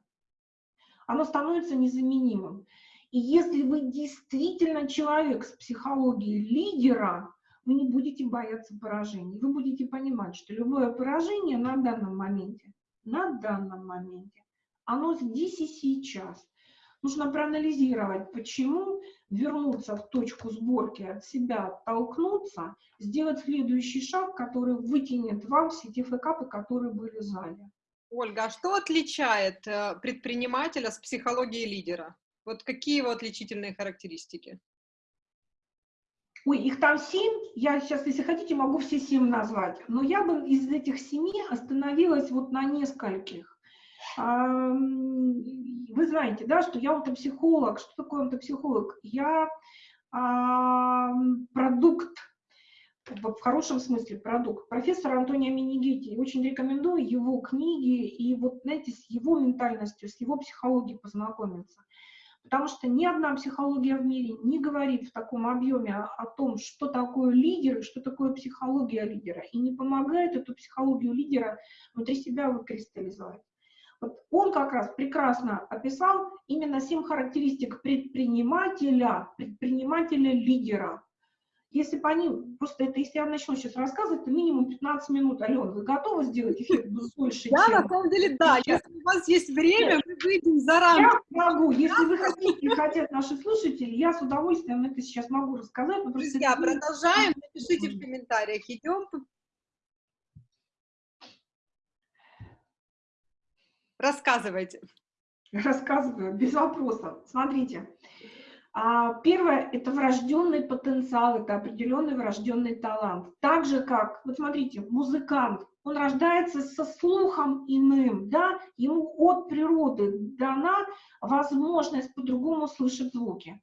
оно становится незаменимым. И если вы действительно человек с психологией лидера, вы не будете бояться поражений. Вы будете понимать, что любое поражение на данном моменте, на данном моменте, оно здесь и сейчас. Нужно проанализировать, почему, вернуться в точку сборки от себя, толкнуться, сделать следующий шаг, который вытянет вам все те фэкапы, которые были сзади. Ольга, а что отличает э, предпринимателя с психологией лидера? Вот какие его отличительные характеристики? Ой, их там семь, я сейчас, если хотите, могу все семь назвать, но я бы из этих семи остановилась вот на нескольких. Вы знаете, да, что я онтопсихолог. Что такое онтопсихолог? Я продукт, в хорошем смысле продукт, профессора Антония Минигити. Очень рекомендую его книги и вот, знаете, с его ментальностью, с его психологией познакомиться. Потому что ни одна психология в мире не говорит в таком объеме о, о том, что такое лидер и что такое психология лидера, и не помогает эту психологию лидера внутри себя выкристаллизовать. Вот он как раз прекрасно описал именно семь характеристик предпринимателя, предпринимателя-лидера. Если по ним, просто это, если я начну сейчас рассказывать, то минимум 15 минут. Ален, вы готовы сделать эффект больше? Я на самом деле, да. Если у вас есть время, мы выйдем за рамки. Я могу. Если вы хотите, хотят наши слушатели, я с удовольствием это сейчас могу рассказать. Друзья, продолжаем. Напишите в комментариях. Идем Рассказывайте. Рассказываю, без вопросов. Смотрите. А, первое – это врожденный потенциал, это определенный врожденный талант. Так же, как, вот смотрите, музыкант, он рождается со слухом иным, да, ему от природы дана возможность по-другому слышать звуки.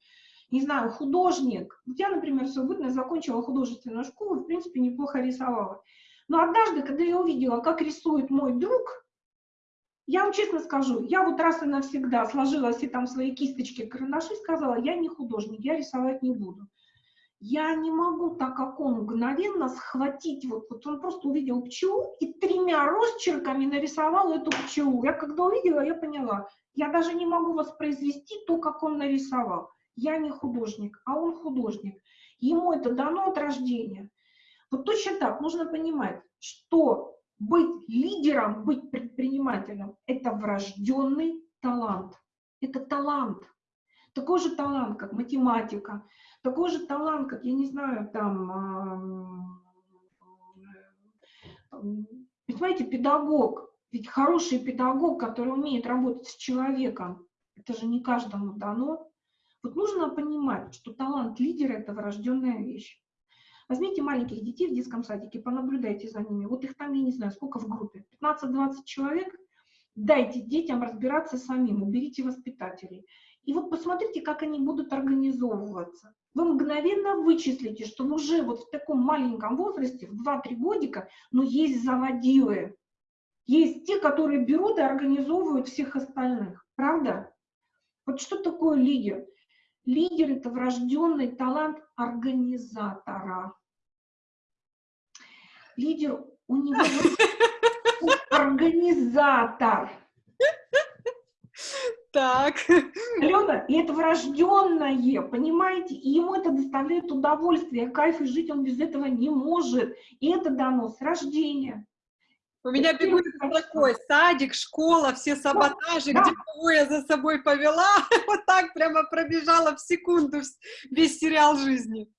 Не знаю, художник, я, например, в свою бытность закончила художественную школу, в принципе, неплохо рисовала. Но однажды, когда я увидела, как рисует мой друг, я вам честно скажу, я вот раз и навсегда сложила все там свои кисточки, карандаши, сказала, я не художник, я рисовать не буду. Я не могу, так как он мгновенно схватить, вот, вот он просто увидел пчелу и тремя росчерками нарисовал эту пчелу. Я когда увидела, я поняла, я даже не могу воспроизвести то, как он нарисовал. Я не художник, а он художник. Ему это дано от рождения. Вот точно так нужно понимать, что быть лидером, быть предпринимателем – это врожденный талант. Это талант. такой же талант, как математика, такой же талант, как, я не знаю, там, понимаете, педагог. Ведь хороший педагог, который умеет работать с человеком, это же не каждому дано. Вот нужно понимать, что талант лидера – это врожденная вещь. Возьмите маленьких детей в детском садике, понаблюдайте за ними. Вот их там, я не знаю, сколько в группе, 15-20 человек. Дайте детям разбираться самим, уберите воспитателей. И вот посмотрите, как они будут организовываться. Вы мгновенно вычислите, что уже вот в таком маленьком возрасте, в 2-3 годика, но есть заводилы. Есть те, которые берут и организовывают всех остальных. Правда? Вот что такое лидер? Лидер – это врожденный талант организатора. Лидер, у него организатор. Так. Алена, и это врожденное, понимаете? И ему это доставляет удовольствие, кайф, и жить он без этого не может. И это дано с рождения. У меня бегут такой садик, школа, все саботажи, да. где кого я за собой повела, [laughs] вот так прямо пробежала в секунду весь сериал жизни.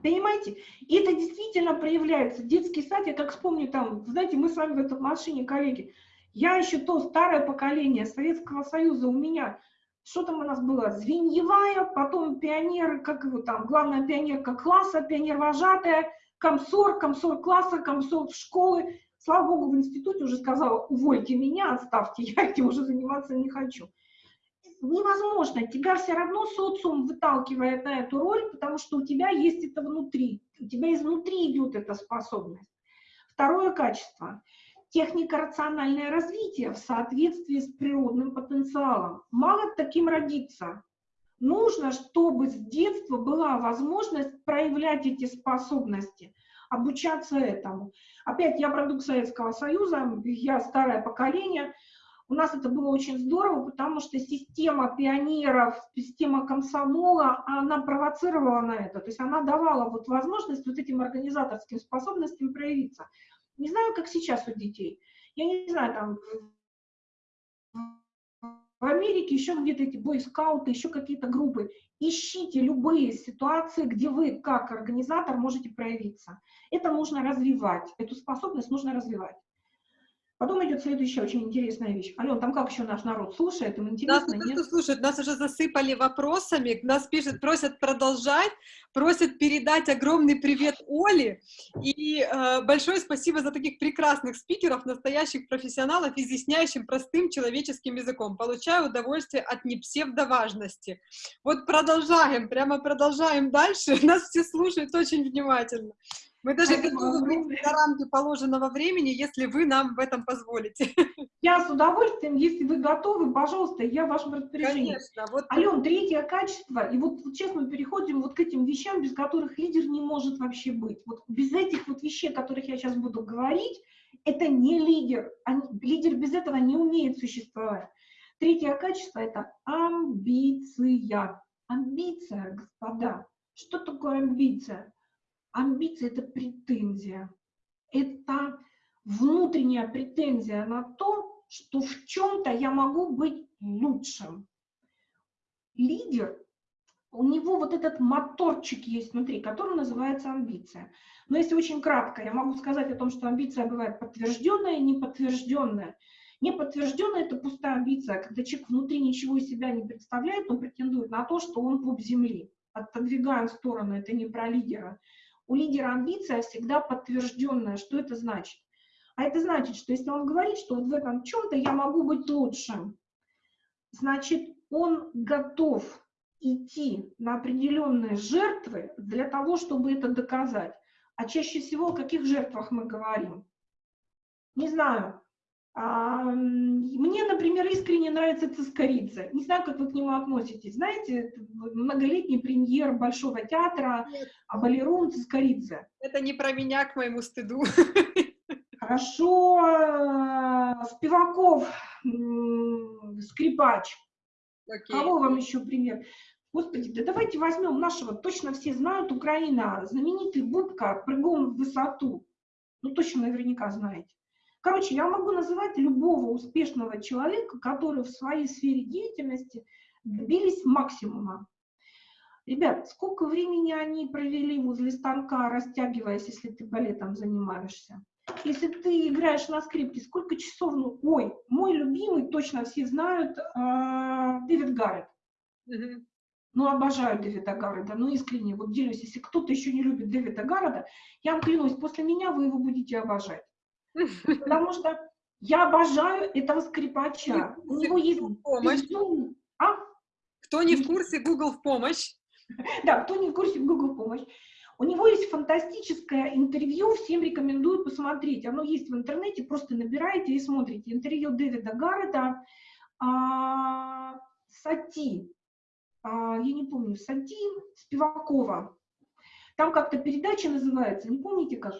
Понимаете? И это действительно проявляется. Детский сад, я как вспомню там, знаете, мы с вами в этой машине, коллеги, я еще то старое поколение Советского Союза, у меня, что там у нас было, звеньевая, потом пионер, как его там, главная пионерка класса, пионер-вожатая, комсор, комсор класса, комсор школы, Слава богу, в институте уже сказала, увольте меня, оставьте, [laughs] я этим уже заниматься не хочу. Невозможно, тебя все равно социум выталкивает на эту роль, потому что у тебя есть это внутри, у тебя изнутри идет эта способность. Второе качество – техника рациональное развитие в соответствии с природным потенциалом. Мало таким родиться. Нужно, чтобы с детства была возможность проявлять эти способности – обучаться этому. Опять, я продукт Советского Союза, я старое поколение, у нас это было очень здорово, потому что система пионеров, система комсомола, она провоцировала на это. То есть она давала вот возможность вот этим организаторским способностям проявиться. Не знаю, как сейчас у детей. Я не знаю, там в Америке еще где-то эти бойскауты, еще какие-то группы. Ищите любые ситуации, где вы как организатор можете проявиться. Это нужно развивать, эту способность нужно развивать. Потом идет следующая очень интересная вещь. Ален, там как еще наш народ слушает? Им интересно, нас нет? слушают, нас уже засыпали вопросами, нас пишут, просят продолжать, просят передать огромный привет Оле. И э, большое спасибо за таких прекрасных спикеров, настоящих профессионалов, изъясняющих простым человеческим языком. Получаю удовольствие от непсевдоважности. Вот продолжаем, прямо продолжаем дальше. [laughs] Нас все слушают очень внимательно. Мы даже готовы выйти за рамки положенного времени, если вы нам в этом позволите. [laughs] Я с удовольствием, если вы готовы, пожалуйста, я в вашем распоряжении. Конечно. Вот... Ален, третье качество, и вот, вот сейчас мы переходим вот к этим вещам, без которых лидер не может вообще быть. Вот без этих вот вещей, о которых я сейчас буду говорить, это не лидер. Они, лидер без этого не умеет существовать. Третье качество – это амбиция. Амбиция, господа. Что такое амбиция? Амбиция – это претензия. Это внутренняя претензия на то, что в чем-то я могу быть лучшим. Лидер, у него вот этот моторчик есть внутри, который называется амбиция. Но если очень кратко, я могу сказать о том, что амбиция бывает подтвержденная и неподтвержденная. Неподтвержденная – это пустая амбиция, когда человек внутри ничего из себя не представляет, он претендует на то, что он пуп земли. Отодвигаем в сторону, это не про лидера. У лидера амбиция всегда подтвержденная. Что это значит? А это значит, что если он говорит, что вот в этом чем-то я могу быть лучшим, значит, он готов идти на определенные жертвы для того, чтобы это доказать. А чаще всего о каких жертвах мы говорим? Не знаю, мне, например, искренне нравится Цискорица. Не знаю, как вы к нему относитесь. Знаете, многолетний премьер Большого театра, а балерун Цискорица. Это не про меня, к моему стыду. Хорошо. Спиваков, скрипач. Окей. Кого вам еще пример? Господи, да давайте возьмем нашего, точно все знают, Украина, знаменитый Бубка, прыгун в высоту. Ну, точно наверняка знаете. Короче, я могу называть любого успешного человека, который в своей сфере деятельности добились максимума. Ребят, сколько времени они провели возле станка, растягиваясь, если ты балетом занимаешься? Если ты играешь на скрипке, сколько часов? Ну, ой, мой любимый, точно все знают, э, Дэвид Гаррет. Ну, обожаю Дэвида Гарреда, ну, искренне, вот делюсь, если кто-то еще не любит Дэвида Гарреда, я вам клянусь, после меня вы его будете обожать. Потому что я обожаю этого скрипача. У него есть помощь. А? Кто не в курсе, Google в помощь. [laughs] Да, кто не в курсе, Google помощь. У него есть фантастическое интервью, всем рекомендую посмотреть. Оно есть в интернете, просто набираете и смотрите. Интервью Дэвида Гаррета, а, Сати, а, я не помню, Сати, Спивакова. Там как-то передача называется, не помните как?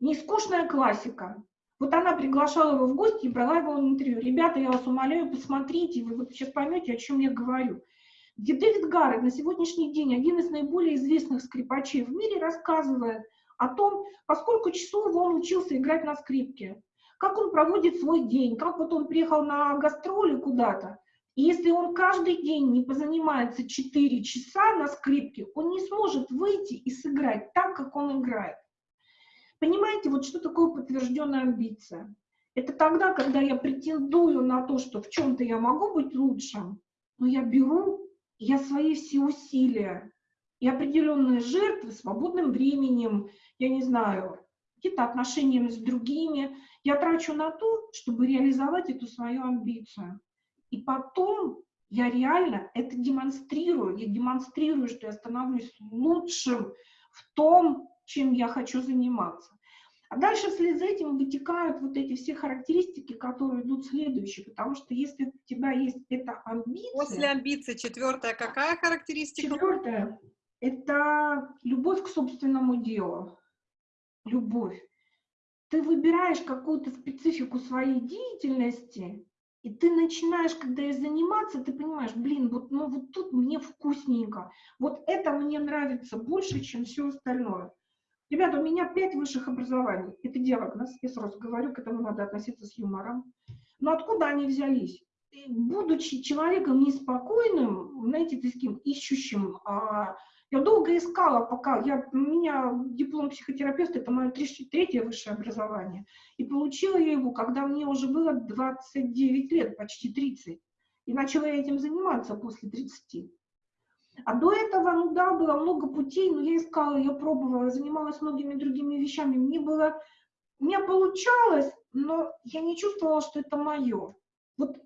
Нескучная классика. Вот она приглашала его в гости и брала его в интервью. Ребята, я вас умоляю, посмотрите, вы вот сейчас поймете, о чем я говорю где Дэвид Гаррет на сегодняшний день, один из наиболее известных скрипачей в мире, рассказывает о том, поскольку часов он учился играть на скрипке, как он проводит свой день, как вот он приехал на гастроли куда-то, и если он каждый день не позанимается 4 часа на скрипке, он не сможет выйти и сыграть так, как он играет. Понимаете, вот что такое подтвержденная амбиция? Это тогда, когда я претендую на то, что в чем-то я могу быть лучшим, но я беру я свои все усилия и определенные жертвы свободным временем, я не знаю, какие-то отношениями с другими, я трачу на то, чтобы реализовать эту свою амбицию. И потом я реально это демонстрирую, я демонстрирую, что я становлюсь лучшим в том, чем я хочу заниматься. А дальше вслед за этим вытекают вот эти все характеристики, которые идут следующие, потому что если у тебя есть эта амбиция... После амбиции четвертая какая характеристика? Четвертая – это любовь к собственному делу. Любовь. Ты выбираешь какую-то специфику своей деятельности, и ты начинаешь, когда ей заниматься, ты понимаешь, блин, вот, ну, вот тут мне вкусненько, вот это мне нравится больше, чем все остальное. Ребята, у меня пять высших образований. Это диагноз, я сразу говорю, к этому надо относиться с юмором. Но откуда они взялись? Будучи человеком неспокойным, знаете, таким ищущим, а, я долго искала, пока я, у меня диплом психотерапевта, это мое третье высшее образование, и получила я его, когда мне уже было 29 лет, почти 30, и начала я этим заниматься после 30. А до этого, ну да, было много путей, но я искала, я пробовала, занималась многими другими вещами. Мне было, у меня получалось, но я не чувствовала, что это мое. Вот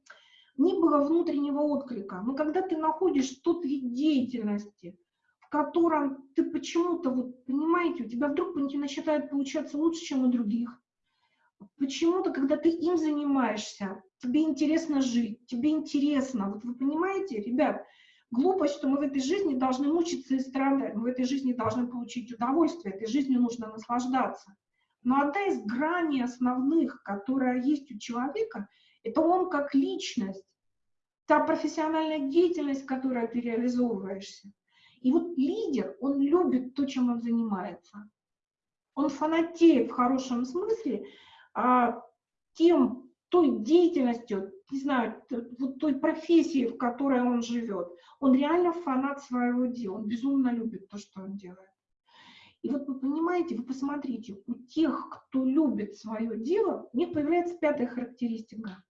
не было внутреннего отклика. Но когда ты находишь тот вид деятельности, в котором ты почему-то, вот, понимаете, у тебя вдруг начинает получаться лучше, чем у других. Почему-то, когда ты им занимаешься, тебе интересно жить, тебе интересно. Вот вы понимаете, ребят, глупость, что мы в этой жизни должны мучиться и страдать, мы в этой жизни должны получить удовольствие, этой жизнью нужно наслаждаться. Но одна из граней основных, которая есть у человека, это он как личность, та профессиональная деятельность, которой ты реализовываешься. И вот лидер, он любит то, чем он занимается. Он фанатеет в хорошем смысле а, тем, той деятельностью, не знаю, вот той профессии, в которой он живет. Он реально фанат своего дела, он безумно любит то, что он делает. И вот вы понимаете, вы посмотрите, у тех, кто любит свое дело, у них появляется пятая характеристика.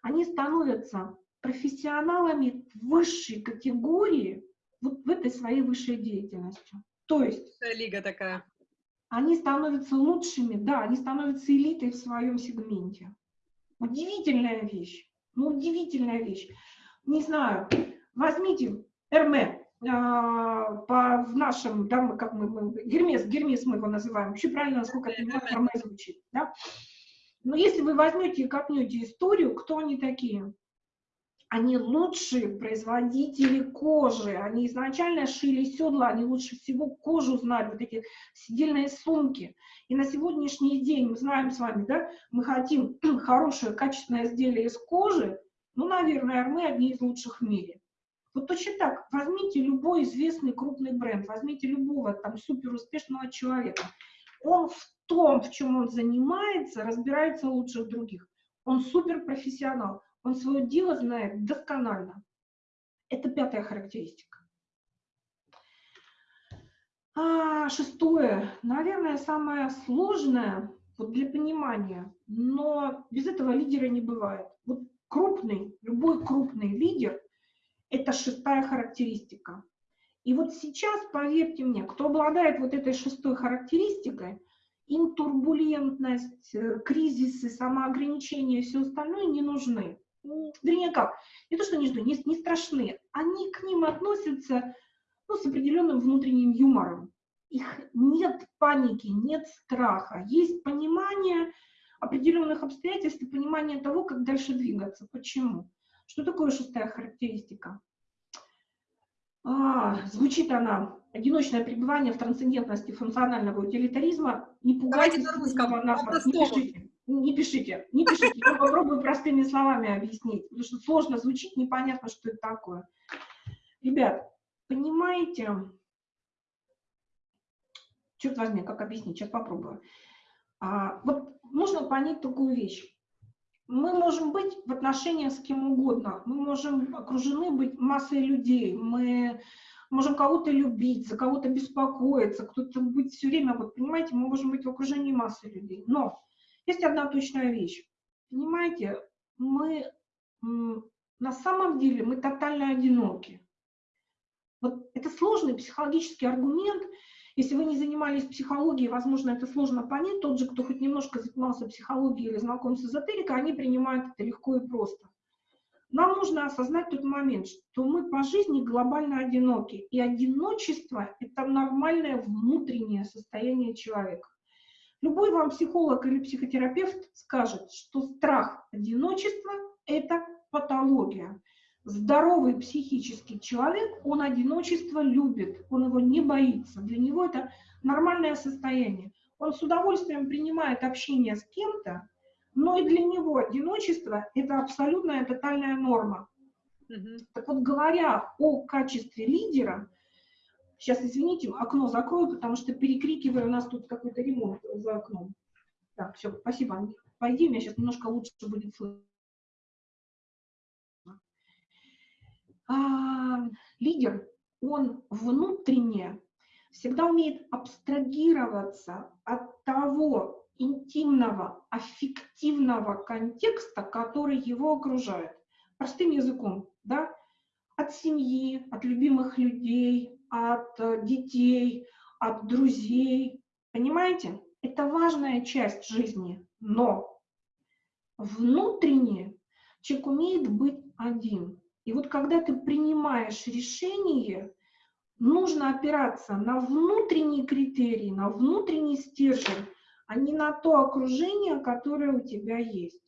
Они становятся профессионалами высшей категории вот в этой своей высшей деятельности. То есть... Лига такая. Они становятся лучшими, да, они становятся элитой в своем сегменте. Удивительная вещь. Ну, удивительная вещь. Не знаю, возьмите Эрме, а, по, в нашем, да, мы, как мы, мы, Гермес, Гермес мы его называем, вообще правильно, насколько это Эрме звучит, да? Но если вы возьмете и копнете историю, кто они такие? Они лучшие производители кожи, они изначально шили седла, они лучше всего кожу знали, вот эти сидельные сумки. И на сегодняшний день мы знаем с вами, да, мы хотим [clears throat] хорошее, качественное изделие из кожи, ну, наверное, мы одни из лучших в мире. Вот точно так, возьмите любой известный крупный бренд, возьмите любого там супер успешного человека. Он в том, в чем он занимается, разбирается лучше других. Он супер профессионал, он свое дело знает досконально. Это пятая характеристика. А, шестое, наверное, самое сложное вот для понимания, но без этого лидера не бывает. Вот крупный, любой крупный лидер – это шестая характеристика. И вот сейчас, поверьте мне, кто обладает вот этой шестой характеристикой, им турбулентность, э, кризисы, самоограничения и все остальное не нужны. Вернее, как? Не то, что не нужны, не, не страшны. Они к ним относятся ну, с определенным внутренним юмором. Их нет паники, нет страха. Есть понимание определенных обстоятельств и понимание того, как дальше двигаться. Почему? Что такое шестая характеристика? А, звучит она «Одиночное пребывание в трансцендентности функционального утилитаризма». Не пугайтесь, на русском, не пишите, не пишите, не пишите. Я попробую простыми словами объяснить, потому что сложно звучит, непонятно, что это такое. Ребят, понимаете, черт возьми, как объяснить, сейчас попробую. А, вот нужно понять такую вещь. Мы можем быть в отношениях с кем угодно, мы можем окружены быть массой людей, мы можем кого-то любить, за кого-то беспокоиться, кто-то быть все время, вот понимаете, мы можем быть в окружении массы людей. Но есть одна точная вещь. Понимаете, мы на самом деле мы тотально одиноки. Вот это сложный психологический аргумент. Если вы не занимались психологией, возможно, это сложно понять. Тот же, кто хоть немножко занимался психологией или знаком с эзотерикой, они принимают это легко и просто. Нам нужно осознать тот момент, что мы по жизни глобально одиноки. И одиночество – это нормальное внутреннее состояние человека. Любой вам психолог или психотерапевт скажет, что страх одиночества – это патология. Здоровый психический человек, он одиночество любит, он его не боится. Для него это нормальное состояние. Он с удовольствием принимает общение с кем-то, но и для него одиночество – это абсолютная тотальная норма. Угу. Так вот, говоря о качестве лидера, сейчас, извините, окно закрою, потому что перекрикиваю, у нас тут какой-то ремонт за окном. Так, все, спасибо. Пойди, у меня сейчас немножко лучше будет слышно. а, лидер, он внутренне всегда умеет абстрагироваться от того интимного, аффективного контекста, который его окружает. Простым языком, да? От семьи, от любимых людей, от э, детей, от друзей. Понимаете? Это важная часть жизни, но внутренне человек умеет быть один. И вот когда ты принимаешь решение, нужно опираться на внутренние критерии, на внутренний стержень, а не на то окружение, которое у тебя есть.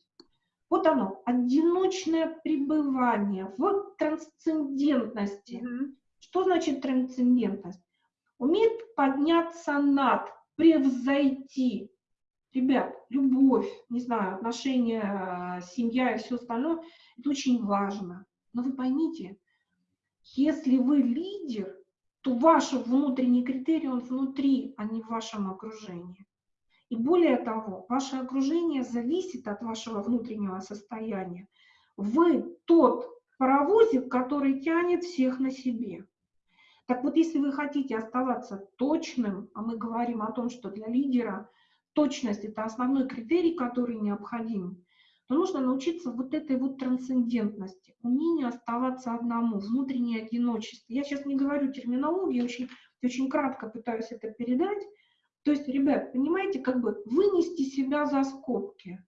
Вот оно, одиночное пребывание в трансцендентности. Mm -hmm. Что значит трансцендентность? Умеет подняться над, превзойти. Ребят, любовь, не знаю, отношения, семья и все остальное, это очень важно. Но вы поймите, если вы лидер, то ваш внутренний критерий, он внутри, а не в вашем окружении. И более того, ваше окружение зависит от вашего внутреннего состояния. Вы тот паровозик, который тянет всех на себе. Так вот, если вы хотите оставаться точным, а мы говорим о том, что для лидера точность – это основной критерий, который необходим, то нужно научиться вот этой вот трансцендентности, умению оставаться одному, внутреннее одиночество. Я сейчас не говорю терминологии, очень, очень кратко пытаюсь это передать. То есть, ребят, понимаете, как бы вынести себя за скобки,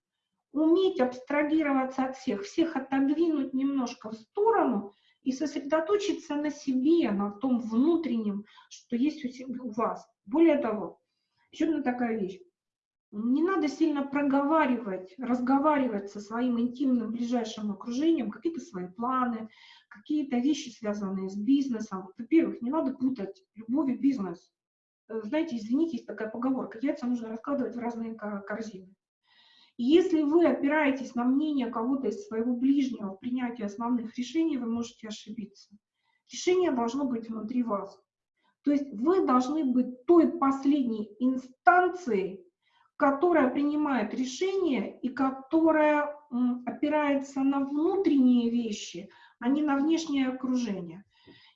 уметь абстрагироваться от всех, всех отодвинуть немножко в сторону и сосредоточиться на себе, на том внутреннем, что есть у, себя, у вас. Более того, еще одна такая вещь. Не надо сильно проговаривать, разговаривать со своим интимным ближайшим окружением, какие-то свои планы, какие-то вещи, связанные с бизнесом. Во-первых, не надо путать любовь и бизнес. Э, знаете, извините, есть такая поговорка, яйца нужно раскладывать в разные корзины. Если вы опираетесь на мнение кого-то из своего ближнего в принятии основных решений, вы можете ошибиться. Решение должно быть внутри вас. То есть вы должны быть той последней инстанцией, которая принимает решение и которая опирается на внутренние вещи, а не на внешнее окружение.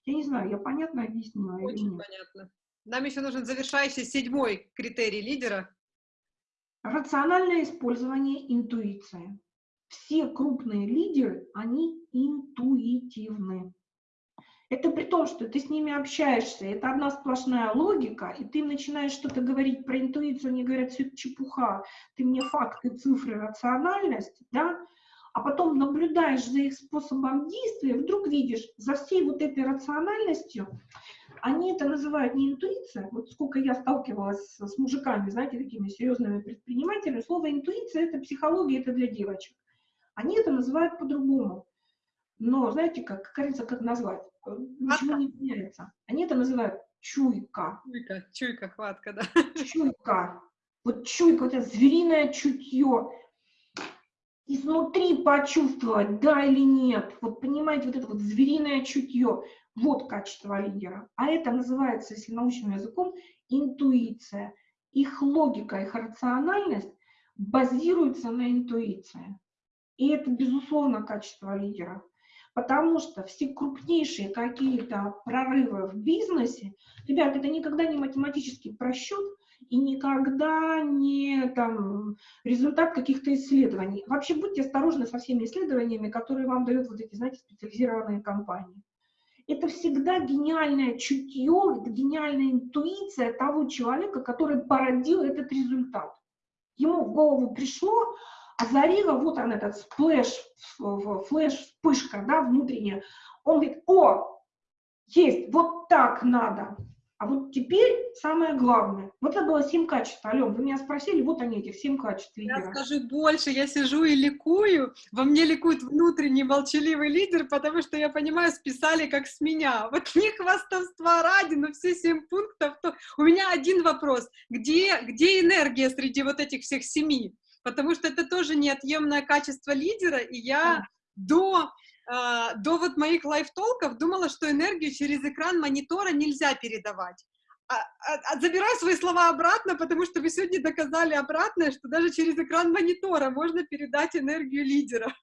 Я не знаю, я понятно объяснила Очень или нет? понятно. Нам еще нужен завершающий седьмой критерий лидера. Рациональное использование интуиции. Все крупные лидеры, они интуитивны. Это при том, что ты с ними общаешься, это одна сплошная логика, и ты начинаешь что-то говорить про интуицию, они говорят, все это чепуха, ты мне факты, цифры, рациональность, да, а потом наблюдаешь за их способом действия, вдруг видишь, за всей вот этой рациональностью, они это называют не интуиция, вот сколько я сталкивалась с, с мужиками, знаете, такими серьезными предпринимателями, слово интуиция – это психология, это для девочек. Они это называют по-другому. Но знаете, как, как говорится, как назвать? Ничего не меняется. Они это называют чуйка. Чуйка, чуйка, хватка, да. Чуйка. Вот чуйка, вот это звериное чутье. Изнутри почувствовать, да или нет. Вот понимаете, вот это вот звериное чутье. Вот качество лидера. А это называется, если научным языком, интуиция. Их логика, их рациональность базируется на интуиции. И это, безусловно, качество лидера. Потому что все крупнейшие какие-то прорывы в бизнесе, ребят, это никогда не математический просчет и никогда не там, результат каких-то исследований. Вообще будьте осторожны со всеми исследованиями, которые вам дают вот эти, знаете, специализированные компании. Это всегда гениальное чутье, это гениальная интуиция того человека, который породил этот результат. Ему в голову пришло, озарило, вот он этот splash, flash, вспышка, да, внутренняя. Он говорит, о, есть, вот так надо. А вот теперь самое главное. Вот это было семь качеств. Ален, вы меня спросили, вот они, этих семь качеств лидера. Я скажу больше, я сижу и ликую. Во мне ликует внутренний молчаливый лидер, потому что я понимаю, списали как с меня. Вот не хвастовства ради, но все семь пунктов. То... У меня один вопрос. Где, где энергия среди вот этих всех семи? потому что это тоже неотъемное качество лидера, и я до, э, до вот моих лайф-толков думала, что энергию через экран монитора нельзя передавать. А, а, а, забираю свои слова обратно, потому что вы сегодня доказали обратное, что даже через экран монитора можно передать энергию лидера.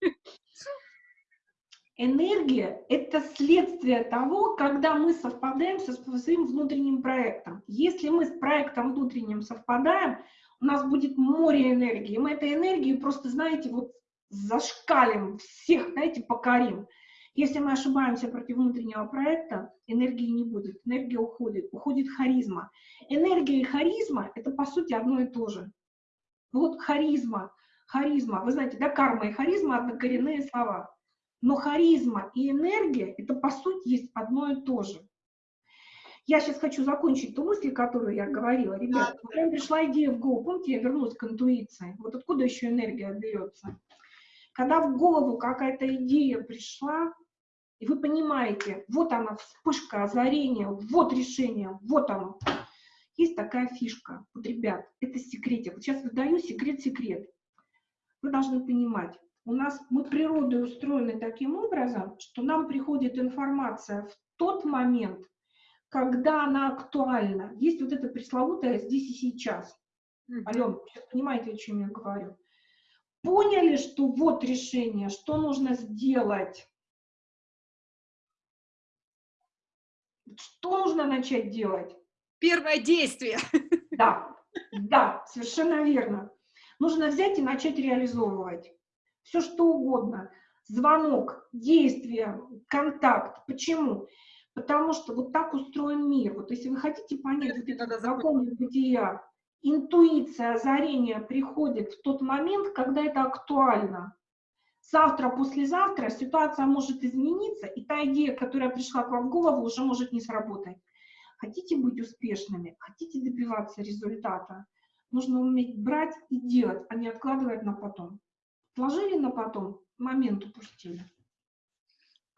Энергия – это следствие того, когда мы совпадаем со своим внутренним проектом. Если мы с проектом внутренним совпадаем, у нас будет море энергии. Мы этой энергией просто, знаете, вот зашкалим, всех, знаете, покорим. Если мы ошибаемся против внутреннего проекта, энергии не будет, энергия уходит, уходит харизма. Энергия и харизма – это, по сути, одно и то же. Вот харизма, харизма, вы знаете, да, карма и харизма – однокоренные слова. Но харизма и энергия – это, по сути, есть одно и то же. Я сейчас хочу закончить ту мысль, которую я говорила. Ребята, когда пришла идея в голову, помните, я вернулась к интуиции. Вот откуда еще энергия берется? Когда в голову какая-то идея пришла, и вы понимаете, вот она, вспышка, озарение, вот решение, вот оно. Есть такая фишка. Вот, ребят, это секретик. Вот сейчас выдаю секрет-секрет. Вы должны понимать, у нас мы природой устроены таким образом, что нам приходит информация в тот момент, когда она актуальна. Есть вот это пресловутое «здесь и сейчас». Mm -hmm. Ален, понимаете, о чем я говорю? Поняли, что вот решение, что нужно сделать? Что нужно начать делать? Первое действие. [laughs] Да, да, совершенно верно. Нужно взять и начать реализовывать. Все что угодно. Звонок, действие, контакт. Почему? Потому что вот так устроен мир. Вот если вы хотите понять вот этот закон бытия, интуиция, озарение приходит в тот момент, когда это актуально. Завтра, послезавтра ситуация может измениться, и та идея, которая пришла к вам в голову, уже может не сработать. Хотите быть успешными, хотите добиваться результата, нужно уметь брать и делать, а не откладывать на потом. Отложили на потом, момент упустили.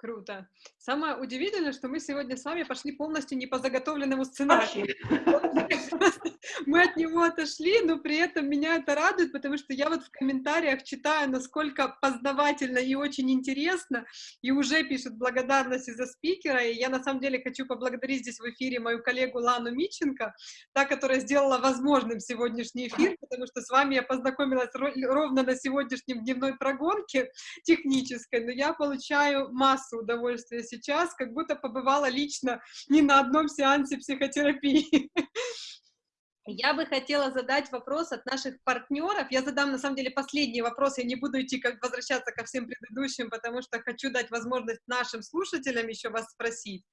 Круто. Самое удивительное, что мы сегодня с вами пошли полностью не по заготовленному сценарию. [laughs] Мы от него отошли, но при этом меня это радует, потому что я вот в комментариях читаю, насколько познавательно и очень интересно, и уже пишут благодарности за спикера, и я на самом деле хочу поблагодарить здесь в эфире мою коллегу Лану Миченко, та, которая сделала возможным сегодняшний эфир, потому что с вами я познакомилась ровно на сегодняшнем дневной прогонке технической, но я получаю массу массу удовольствия сейчас, как будто побывала лично не на одном сеансе психотерапии. [laughs] Я бы хотела задать вопрос от наших партнеров. Я задам, на самом деле, последний вопрос. Я не буду идти, как возвращаться ко всем предыдущим, потому что хочу дать возможность нашим слушателям еще вас спросить.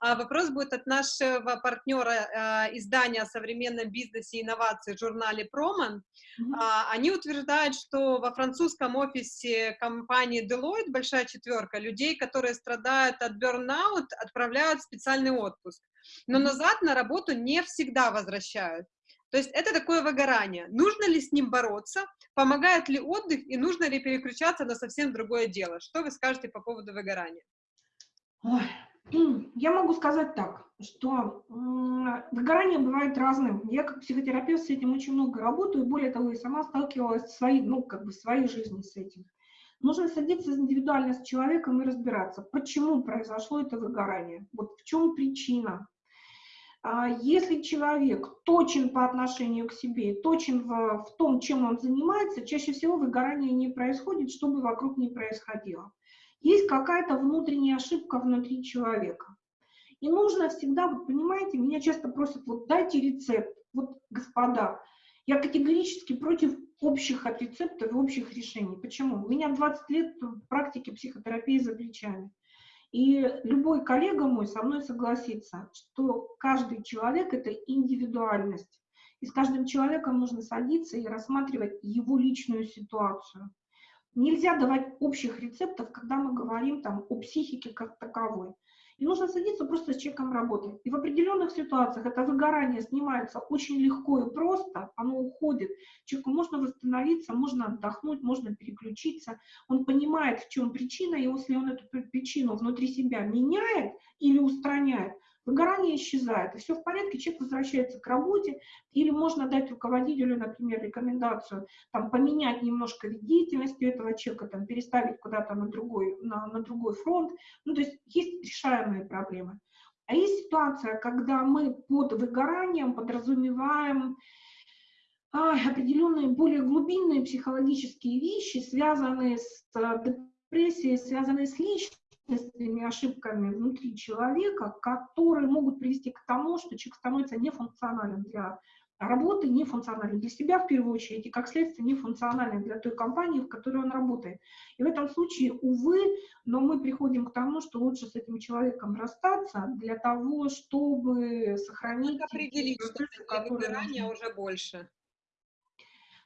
А вопрос будет от нашего партнера э, издания о современном бизнесе и инновации в журнале Проман. А, они утверждают, что во французском офисе компании Deloitte, большая четверка, людей, которые страдают от burnout, отправляют в специальный отпуск но назад на работу не всегда возвращают. То есть это такое выгорание. Нужно ли с ним бороться? Помогает ли отдых? И нужно ли переключаться на совсем другое дело? Что вы скажете по поводу выгорания? Ой, я могу сказать так, что выгорание бывает разным. Я как психотерапевт с этим очень много работаю, более того, и сама сталкивалась в своей, ну, как бы в своей жизни с этим. Нужно садиться индивидуально с человеком и разбираться, почему произошло это выгорание, вот в чем причина, если человек точен по отношению к себе, точен в, в том, чем он занимается, чаще всего выгорание не происходит, что бы вокруг не происходило. Есть какая-то внутренняя ошибка внутри человека. И нужно всегда, вот понимаете, меня часто просят, вот дайте рецепт. Вот, господа, я категорически против общих рецептов и общих решений. Почему? У меня 20 лет практики психотерапии за плечами. И любой коллега мой со мной согласится, что каждый человек – это индивидуальность. И с каждым человеком нужно садиться и рассматривать его личную ситуацию. Нельзя давать общих рецептов, когда мы говорим там, о психике как таковой. И нужно садиться просто с человеком работать. И в определенных ситуациях это выгорание снимается очень легко и просто, оно уходит. Человеку можно восстановиться, можно отдохнуть, можно переключиться. Он понимает, в чем причина, и если он эту причину внутри себя меняет или устраняет, выгорание исчезает, и все в порядке, человек возвращается к работе, или можно дать руководителю, например, рекомендацию, там, поменять немножко вид этого человека, там, переставить куда-то на другой, на, на другой фронт, ну, то есть есть решаемые проблемы. А есть ситуация, когда мы под выгоранием подразумеваем определенные более глубинные психологические вещи, связанные с а, депрессией, связанные с личностью, личностными ошибками внутри человека, которые могут привести к тому, что человек становится нефункциональным для работы, нефункциональным для себя в первую очередь, и как следствие нефункциональным для той компании, в которой он работает. И в этом случае, увы, но мы приходим к тому, что лучше с этим человеком расстаться для того, чтобы сохранить... Как определить, что выгорания уже больше.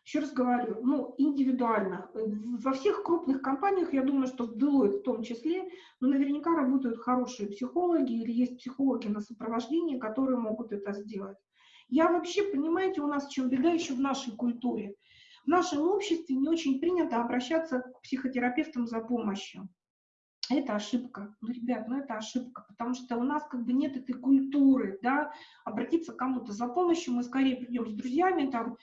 Еще раз говорю, ну, индивидуально. Во всех крупных компаниях, я думаю, что в Deloitte в том числе, но наверняка работают хорошие психологи или есть психологи на сопровождении, которые могут это сделать. Я вообще, понимаете, у нас чем беда еще в нашей культуре. В нашем обществе не очень принято обращаться к психотерапевтам за помощью. Это ошибка. Ну, ребят, ну это ошибка, потому что у нас как бы нет этой культуры, да, обратиться к кому-то за помощью, мы скорее придем с друзьями, там,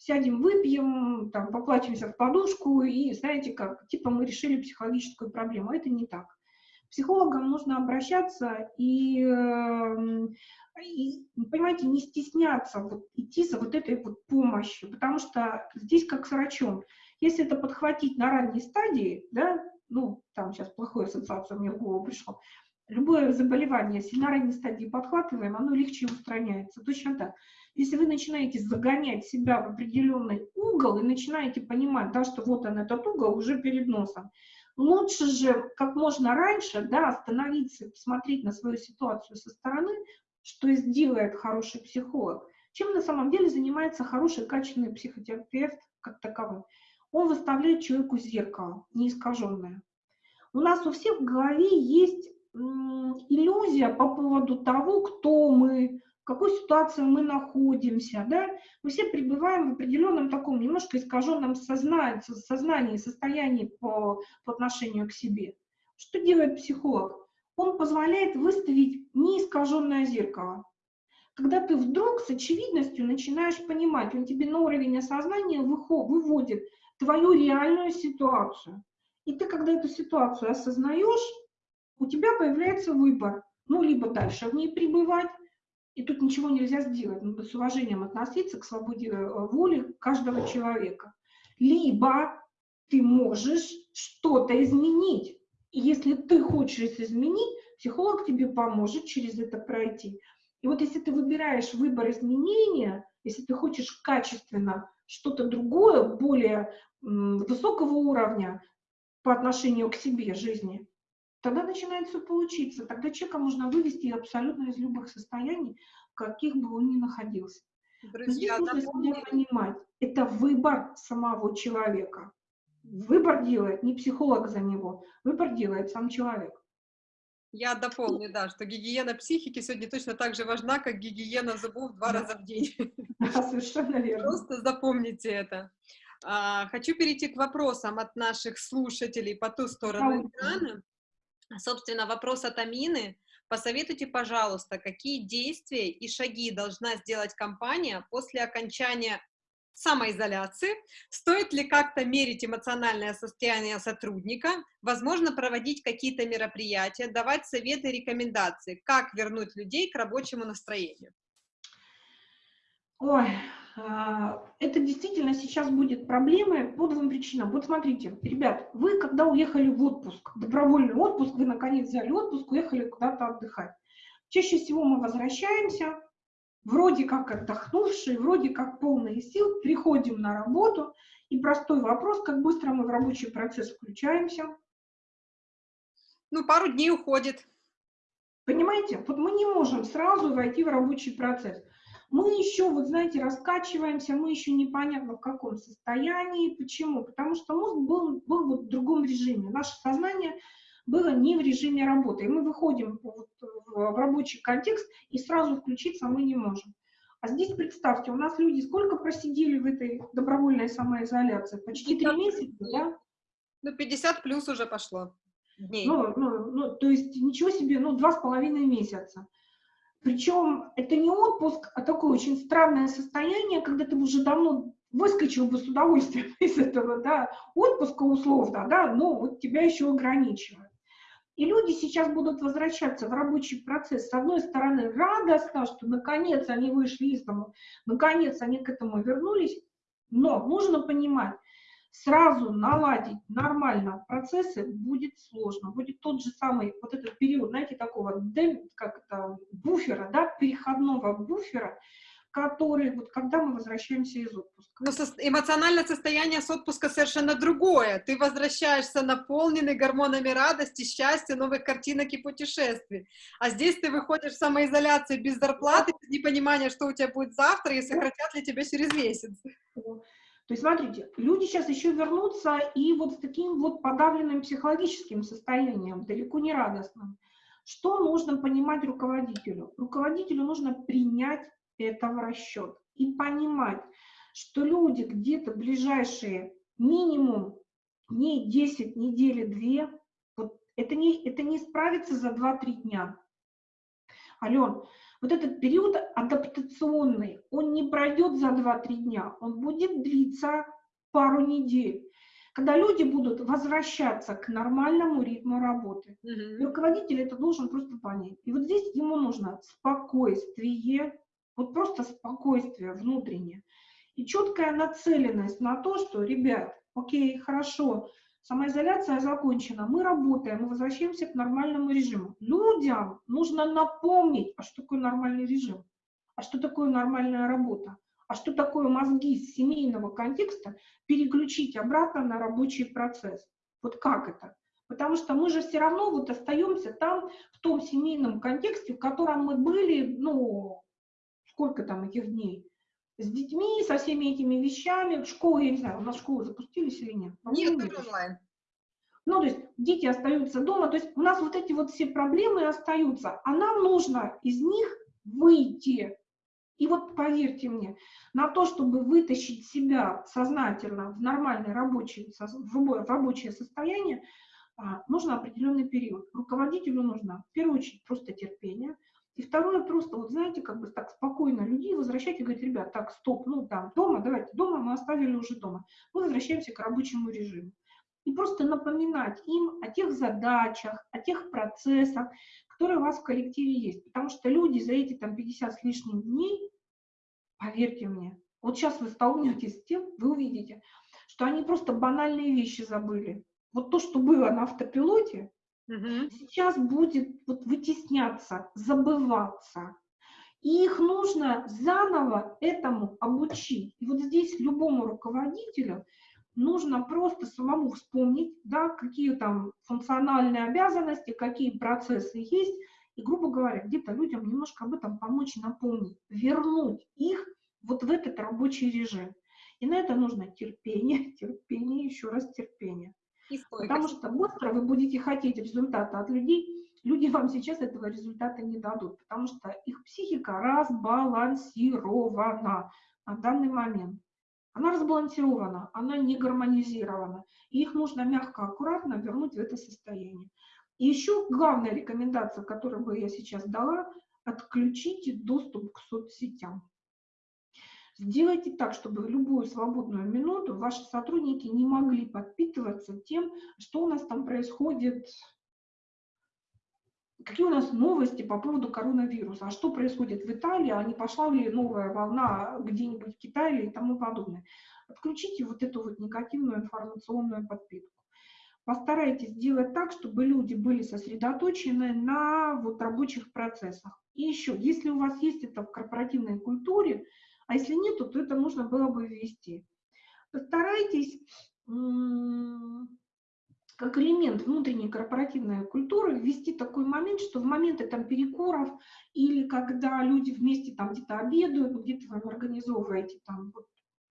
сядем, выпьем, там, поплачемся в подушку, и, знаете, как, типа мы решили психологическую проблему. Это не так. Психологам нужно обращаться и, эм, и, понимаете, не стесняться вот, идти за вот этой вот помощью, потому что здесь как с врачом. Если это подхватить на ранней стадии, да, ну, там сейчас плохую ассоциацию мне в голову пришло, любое заболевание, если на ранней стадии подхватываем, оно легче устраняется. Точно так. Если вы начинаете загонять себя в определенный угол и начинаете понимать, да, что вот он этот угол уже перед носом, лучше же как можно раньше да, остановиться посмотреть на свою ситуацию со стороны, что сделает хороший психолог, чем на самом деле занимается хороший, качественный психотерапевт как таковой. Он выставляет человеку зеркало, неискаженное. У нас у всех в голове есть иллюзия по поводу того, кто мы, какой ситуации мы находимся, да, мы все пребываем в определенном таком немножко искаженном сознании, состоянии по, по отношению к себе. Что делает психолог? Он позволяет выставить неискаженное зеркало. Когда ты вдруг с очевидностью начинаешь понимать, он тебе на уровень осознания выводит твою реальную ситуацию. И ты, когда эту ситуацию осознаешь, у тебя появляется выбор. Ну, либо дальше в ней пребывать, и тут ничего нельзя сделать. Надо с уважением относиться к свободе э, воли каждого человека. Либо ты можешь что-то изменить. И если ты хочешь изменить, психолог тебе поможет через это пройти. И вот если ты выбираешь выбор изменения, если ты хочешь качественно что-то другое, более высокого уровня по отношению к себе жизни, тогда начинает все получиться. Тогда человека можно вывести абсолютно из любых состояний, в каких бы он ни находился. Друзья, Здесь нужно себя понимать. Это выбор самого человека. Выбор делает не психолог за него, выбор делает сам человек. Я дополню, да, что гигиена психики сегодня точно так же важна, как гигиена зубов два да. раза в день. [laughs] Да, совершенно верно. Просто запомните это. А, хочу перейти к вопросам от наших слушателей по ту сторону экрана. Собственно, вопрос от Амины. Посоветуйте, пожалуйста, какие действия и шаги должна сделать компания после окончания самоизоляции, стоит ли как-то мерить эмоциональное состояние сотрудника, возможно, проводить какие-то мероприятия, давать советы рекомендации, как вернуть людей к рабочему настроению. Ой, это действительно сейчас будет проблемой по двум причинам. Вот смотрите, ребят, вы когда уехали в отпуск, добровольный отпуск, вы наконец взяли отпуск, уехали куда-то отдыхать. Чаще всего мы возвращаемся, вроде как отдохнувшие, вроде как полные сил, приходим на работу, и простой вопрос, как быстро мы в рабочий процесс включаемся. Ну, пару дней уходит. Понимаете? Вот мы не можем сразу войти в рабочий процесс. Мы еще, вот знаете, раскачиваемся, мы еще непонятно в каком состоянии. Почему? Потому что мозг был, был вот в другом режиме. Наше сознание было не в режиме работы. И мы выходим вот в рабочий контекст, и сразу включиться мы не можем. А здесь представьте, у нас люди сколько просидели в этой добровольной самоизоляции? Почти три месяца, да? Ну, 50 плюс уже пошло дней. Ну, ну, ну, то есть ничего себе, ну, два с половиной месяца. Причем это не отпуск, а такое очень странное состояние, когда ты уже давно выскочил бы с удовольствием [laughs] из этого, да, отпуска условно, да, но вот тебя еще ограничивают. И люди сейчас будут возвращаться в рабочий процесс. С одной стороны, радостно, что наконец они вышли из дома, наконец они к этому вернулись, но нужно понимать, сразу наладить нормально процессы будет сложно. Будет тот же самый вот этот период, знаете, такого как это, буфера, да, переходного буфера, который, вот когда мы возвращаемся из отпуска. Но со эмоциональное состояние с отпуска совершенно другое. Ты возвращаешься наполненный гормонами радости, счастья, новых картинок и путешествий. А здесь ты выходишь в самоизоляцию без зарплаты, без непонимания, что у тебя будет завтра, и сократят ли тебя через месяц. То есть, смотрите, люди сейчас еще вернутся и вот с таким вот подавленным психологическим состоянием, далеко не радостным. Что нужно понимать руководителю? Руководителю нужно принять это в расчет. И понимать, что люди где-то ближайшие минимум не 10 недели, 2, вот это не, это не справится за 2-3 дня. Ален, вот этот период адаптационный, он не пройдет за 2-3 дня, он будет длиться пару недель когда люди будут возвращаться к нормальному ритму работы. Mm -hmm. руководитель это должен просто понять. И вот здесь ему нужно спокойствие, вот просто спокойствие внутреннее. И четкая нацеленность на то, что, ребят, окей, хорошо, самоизоляция закончена, мы работаем, мы возвращаемся к нормальному режиму. Людям нужно напомнить, а что такое нормальный режим, а что такое нормальная работа, а что такое мозги с семейного контекста переключить обратно на рабочий процесс. Вот как это? Потому что мы же все равно вот остаемся там, в том семейном контексте, в котором мы были, ну, сколько там этих дней, с детьми, со всеми этими вещами, в школу, я не знаю, у нас школы запустились или нет? Нет, нет онлайн. Ну, то есть дети остаются дома, то есть у нас вот эти вот все проблемы остаются, а нам нужно из них выйти. И вот поверьте мне, на то, чтобы вытащить себя сознательно в нормальное рабочее, в рабочее состояние, а, нужно определенный период. Руководителю нужно в первую очередь просто терпение – и второе, просто, вот знаете, как бы так спокойно людей возвращать и говорить, ребят, так, стоп, ну там, дома, давайте, дома мы оставили уже дома. Мы возвращаемся к рабочему режиму. И просто напоминать им о тех задачах, о тех процессах, которые у вас в коллективе есть. Потому что люди за эти там 50 с лишним дней, поверьте мне, вот сейчас вы столкнетесь с тем, вы увидите, что они просто банальные вещи забыли. Вот то, что было на автопилоте, Мгм. сейчас будет вот вытесняться, забываться. И их нужно заново этому обучить. И вот здесь любому руководителю нужно просто самому вспомнить, да, какие там функциональные обязанности, какие процессы есть, и, грубо говоря, где-то людям немножко об этом помочь, напомнить, вернуть их вот в этот рабочий режим. И на это нужно терпение, [laughs] терпение, еще раз терпение. Потому что быстро вы будете хотеть результата от людей, люди вам сейчас этого результата не дадут, потому что их психика разбалансирована на данный момент. Она разбалансирована, она не гармонизирована. И их нужно мягко, аккуратно вернуть в это состояние. И еще главная рекомендация, которую бы я сейчас дала, отключите доступ к соцсетям. Сделайте так, чтобы любую свободную минуту ваши сотрудники не могли подпитываться тем, что у нас там происходит, какие у нас новости по поводу коронавируса, а что происходит в Италии, а не пошла ли новая волна где-нибудь в Китае и тому подобное. Отключите вот эту вот негативную информационную подпитку. Постарайтесь сделать так, чтобы люди были сосредоточены на вот рабочих процессах. И еще, если у вас есть это в корпоративной культуре, а если нет, то это нужно было бы ввести. Постарайтесь как элемент внутренней корпоративной культуры ввести такой момент, что в моменты там перекуров или когда люди вместе там где-то обедают, где-то вы организовываете там, вот,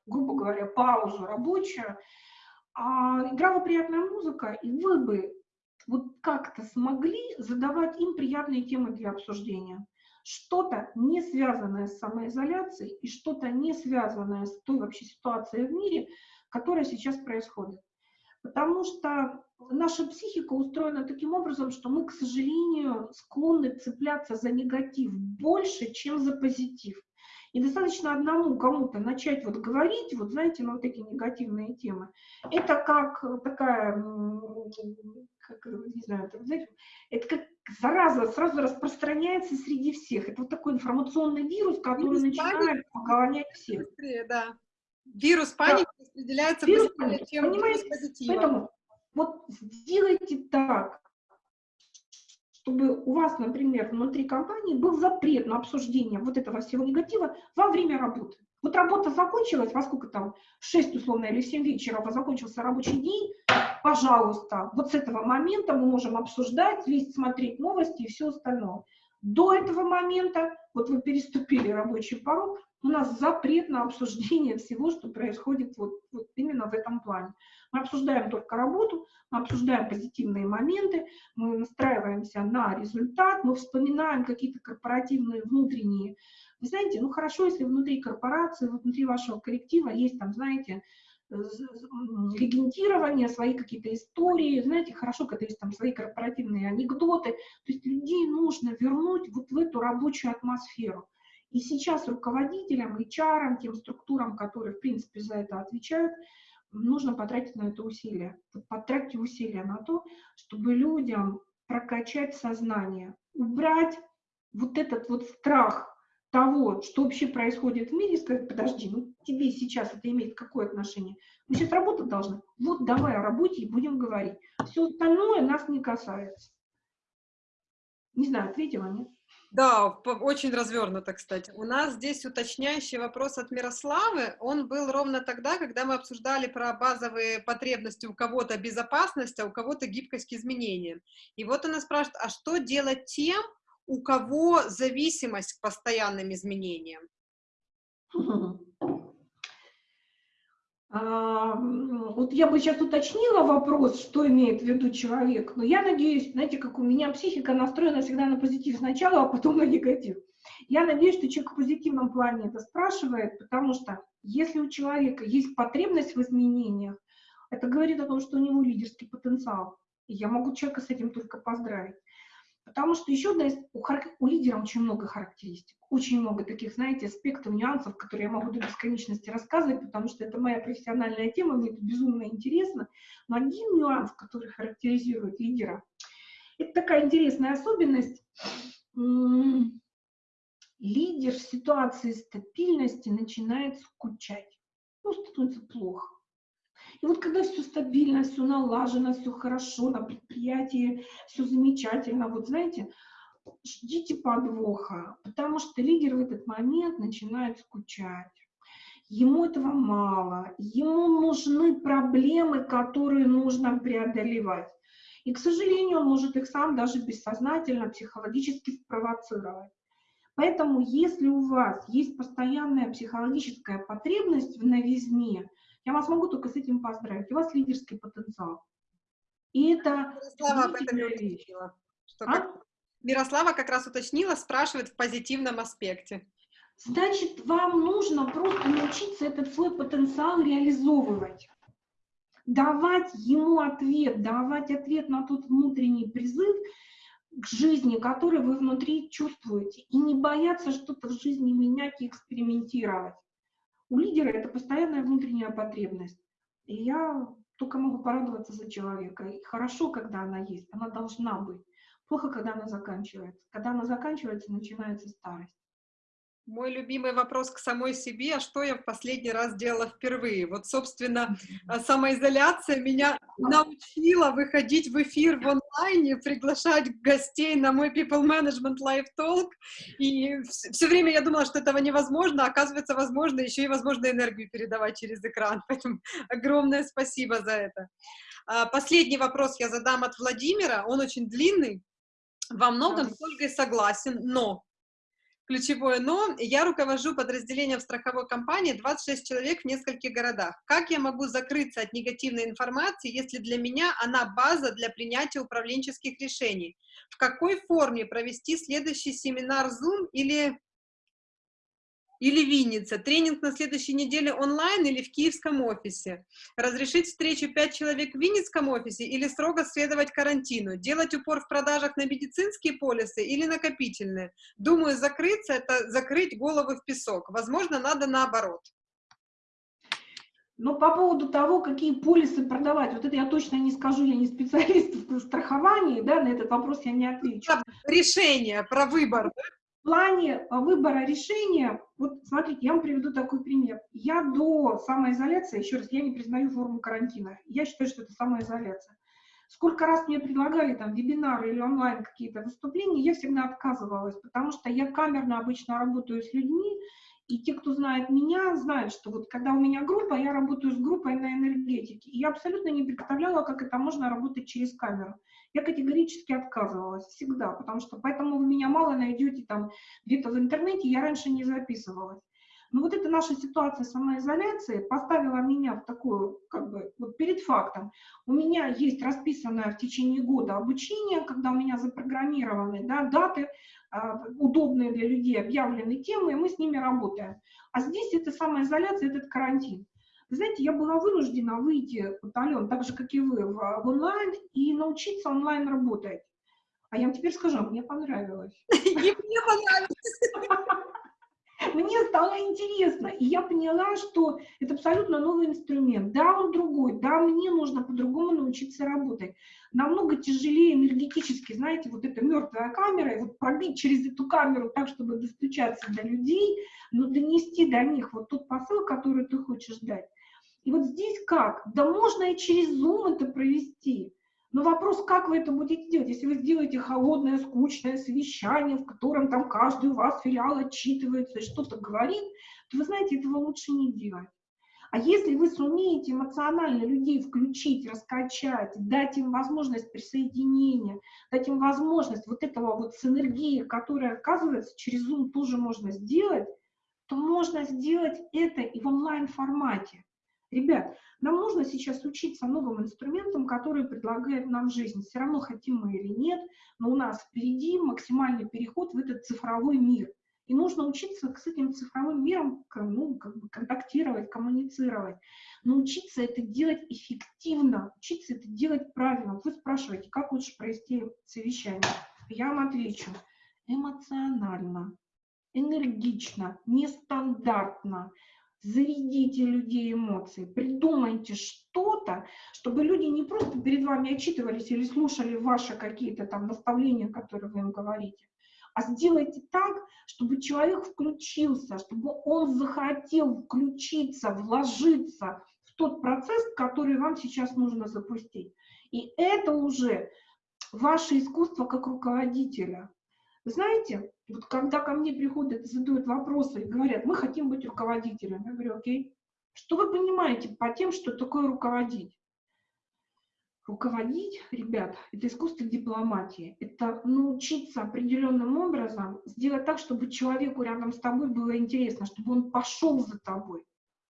грубо говоря, паузу рабочую, а играла приятная музыка, и вы бы вот как-то смогли задавать им приятные темы для обсуждения что-то не связанное с самоизоляцией и что-то не связанное с той вообще ситуацией в мире, которая сейчас происходит. Потому что наша психика устроена таким образом, что мы, к сожалению, склонны цепляться за негатив больше, чем за позитив. И достаточно одному кому-то начать вот говорить, вот знаете, на вот эти негативные темы. Это как такая, как, не знаю, это, знаете, это как зараза сразу распространяется среди всех. Это вот такой информационный вирус, который вирус начинает погонять всех. Быстрее, да. Вирус паники да. распределяется вирус быстрее, чем понимаете? вирус позитива. Поэтому вот сделайте так, чтобы у вас, например, внутри компании был запрет на обсуждение вот этого всего негатива во время работы. Вот работа закончилась, во сколько там, в 6 условно или в 7 вечера закончился рабочий день, пожалуйста, вот с этого момента мы можем обсуждать, лезть, смотреть новости и все остальное. До этого момента, вот вы переступили рабочий порог, у нас запрет на обсуждение всего, что происходит вот, вот именно в этом плане. Мы обсуждаем только работу, мы обсуждаем позитивные моменты, мы настраиваемся на результат, мы вспоминаем какие-то корпоративные внутренние. Вы знаете, ну хорошо, если внутри корпорации, внутри вашего коллектива есть там, знаете, легендирование, свои какие-то истории, знаете, хорошо, когда есть там свои корпоративные анекдоты, то есть людей нужно вернуть вот в эту рабочую атмосферу. И сейчас руководителям, HR, тем структурам, которые, в принципе, за это отвечают, нужно потратить на это усилия. Потратьте усилия на то, чтобы людям прокачать сознание, убрать вот этот вот страх того, что вообще происходит в мире, сказать, подожди, ну тебе сейчас это имеет какое отношение? Мы сейчас работать должны. Вот давай о работе и будем говорить. Все остальное нас не касается. Не знаю, ответила, нет? Да, очень развернуто, кстати. У нас здесь уточняющий вопрос от Мирославы. Он был ровно тогда, когда мы обсуждали про базовые потребности у кого-то безопасность, а у кого-то гибкость к изменениям. И вот она спрашивает, а что делать тем, у кого зависимость к постоянным изменениям? [laughs] А, вот я бы сейчас уточнила вопрос, что имеет в виду человек, но я надеюсь, знаете, как у меня психика настроена всегда на позитив сначала, а потом на негатив. Я надеюсь, что человек в позитивном плане это спрашивает, потому что если у человека есть потребность в изменениях, это говорит о том, что у него лидерский потенциал. И я могу человека с этим только поздравить. Потому что еще одна из, у, у лидера очень много характеристик, очень много таких, знаете, аспектов, нюансов, которые я могу до бесконечности рассказывать, потому что это моя профессиональная тема, мне это безумно интересно. Но один нюанс, который характеризует лидера, это такая интересная особенность. Лидер в ситуации стабильности начинает скучать, ну, становится плохо. И вот когда все стабильно, все налажено, все хорошо, на предприятии все замечательно, вот знаете, ждите подвоха, потому что лидер в этот момент начинает скучать. Ему этого мало, ему нужны проблемы, которые нужно преодолевать. И, к сожалению, он может их сам даже бессознательно, психологически спровоцировать. Поэтому, если у вас есть постоянная психологическая потребность в новизне, я вас могу только с этим поздравить. У вас лидерский потенциал. И это Мирослава об этом вещь. Что а? как... Мирослава как раз уточнила, спрашивает в позитивном аспекте. Значит, вам нужно просто научиться этот свой потенциал реализовывать. Давать ему ответ, давать ответ на тот внутренний призыв к жизни, который вы внутри чувствуете. И не бояться что-то в жизни менять и экспериментировать. У лидера это постоянная внутренняя потребность. И я только могу порадоваться за человека. И хорошо, когда она есть, она должна быть. Плохо, когда она заканчивается. Когда она заканчивается, начинается старость. Мой любимый вопрос к самой себе, а что я в последний раз делала впервые? Вот, собственно, самоизоляция меня научила выходить в эфир в онлайне, приглашать гостей на мой People Management Live Talk, и все время я думала, что этого невозможно, а оказывается, возможно, еще и возможно энергию передавать через экран, [laughs] поэтому огромное спасибо за это. А, последний вопрос я задам от Владимира, он очень длинный, во многом с Ольгой согласен, но ключевое «но». Я руковожу подразделением в страховой компании 26 человек в нескольких городах. Как я могу закрыться от негативной информации, если для меня она база для принятия управленческих решений? В какой форме провести следующий семинар Zoom или или Винница, тренинг на следующей неделе онлайн или в киевском офисе, разрешить встречу 5 человек в Винницком офисе или строго следовать карантину, делать упор в продажах на медицинские полисы или накопительные. Думаю, закрыться – это закрыть голову в песок. Возможно, надо наоборот. Но по поводу того, какие полисы продавать, вот это я точно не скажу, я не специалист в страховании, да, на этот вопрос я не отвечу. Решение про выбор. Плане а, выбора решения, вот смотрите, я вам приведу такой пример. Я до самоизоляции, еще раз, я не признаю форму карантина. Я считаю, что это самоизоляция. Сколько раз мне предлагали там вебинары или онлайн какие-то выступления, я всегда отказывалась, потому что я камерно обычно работаю с людьми, и те, кто знает меня, знают, что вот когда у меня группа, я работаю с группой на энергетике. И я абсолютно не представляла, как это можно работать через камеру я категорически отказывалась всегда, потому что поэтому вы меня мало найдете там где-то в интернете, я раньше не записывалась. Но вот эта наша ситуация самоизоляции поставила меня в такую, как бы, вот перед фактом. У меня есть расписанное в течение года обучение, когда у меня запрограммированы да, даты, э, удобные для людей, объявлены темы, и мы с ними работаем. А здесь это самоизоляция, этот карантин. Вы знаете, я была вынуждена выйти, вот, Ален, так же, как и вы, в, в онлайн и научиться онлайн работать. А я вам теперь скажу, мне понравилось. [laughs] Мне понравилось. Мне стало интересно, и я поняла, что это абсолютно новый инструмент. Да, он другой, да, мне нужно по-другому научиться работать. Намного тяжелее энергетически, знаете, вот эта мертвая камера, и вот пробить через эту камеру так, чтобы достучаться до людей, но донести до них вот тот посыл, который ты хочешь дать. И вот здесь как? Да можно и через Zoom это провести. Но вопрос, как вы это будете делать? Если вы сделаете холодное, скучное совещание, в котором там каждый у вас филиал отчитывается и что-то говорит, то вы знаете, этого лучше не делать. А если вы сумеете эмоционально людей включить, раскачать, дать им возможность присоединения, дать им возможность вот этого вот синергии, которая, оказывается, через Zoom тоже можно сделать, то можно сделать это и в онлайн-формате. Ребят, нам нужно сейчас учиться новым инструментам, которые предлагает нам жизнь. Все равно хотим мы или нет, но у нас впереди максимальный переход в этот цифровой мир. И нужно учиться с этим цифровым миром ну, как бы контактировать, коммуницировать. Научиться это делать эффективно, учиться это делать правильно. Вы спрашиваете, как лучше провести совещание? Я вам отвечу. Эмоционально, энергично, нестандартно зарядите людей эмоции, придумайте что-то, чтобы люди не просто перед вами отчитывались или слушали ваши какие-то там наставления, которые вы им говорите, а сделайте так, чтобы человек включился, чтобы он захотел включиться, вложиться в тот процесс, который вам сейчас нужно запустить. И это уже ваше искусство как руководителя. Знаете, вот когда ко мне приходят, задают вопросы и говорят, мы хотим быть руководителем, я говорю, окей, что вы понимаете по тем, что такое руководить? Руководить, ребят, это искусство дипломатии. Это научиться определенным образом сделать так, чтобы человеку рядом с тобой было интересно, чтобы он пошел за тобой,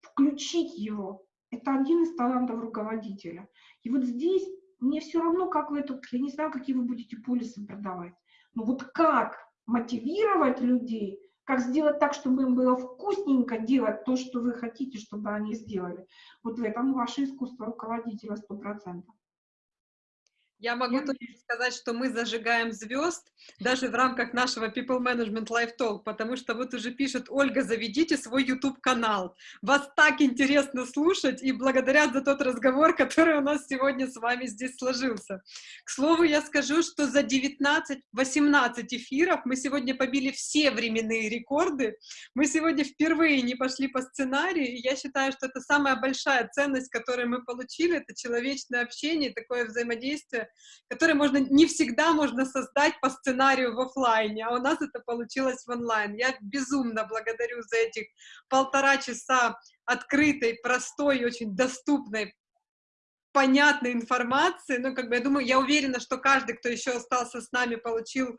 включить его. Это один из талантов руководителя. И вот здесь мне все равно, как вы это, я не знаю, какие вы будете полисы продавать, но вот как мотивировать людей, как сделать так, чтобы им было вкусненько делать то, что вы хотите, чтобы они сделали. Вот в этом ваше искусство руководителя 100%. Я могу Я... только сказать, что мы зажигаем звезд даже в рамках нашего People Management Live Talk, потому что вот уже пишет Ольга, заведите свой YouTube-канал. Вас так интересно слушать и благодарят за тот разговор, [laughs] который у нас сегодня с вами здесь сложился. К слову, я скажу, что за 19-18 эфиров мы сегодня побили все временные рекорды. Мы сегодня впервые не пошли по сценарию, и я считаю, что это самая большая ценность, которую мы получили, это человечное общение, такое взаимодействие, которые можно, не всегда можно создать по сценарию в офлайне, а у нас это получилось в онлайн. Я безумно благодарю за этих полтора часа открытой, простой, очень доступной, понятной информации, ну, как бы, я думаю, я уверена, что каждый, кто еще остался с нами, получил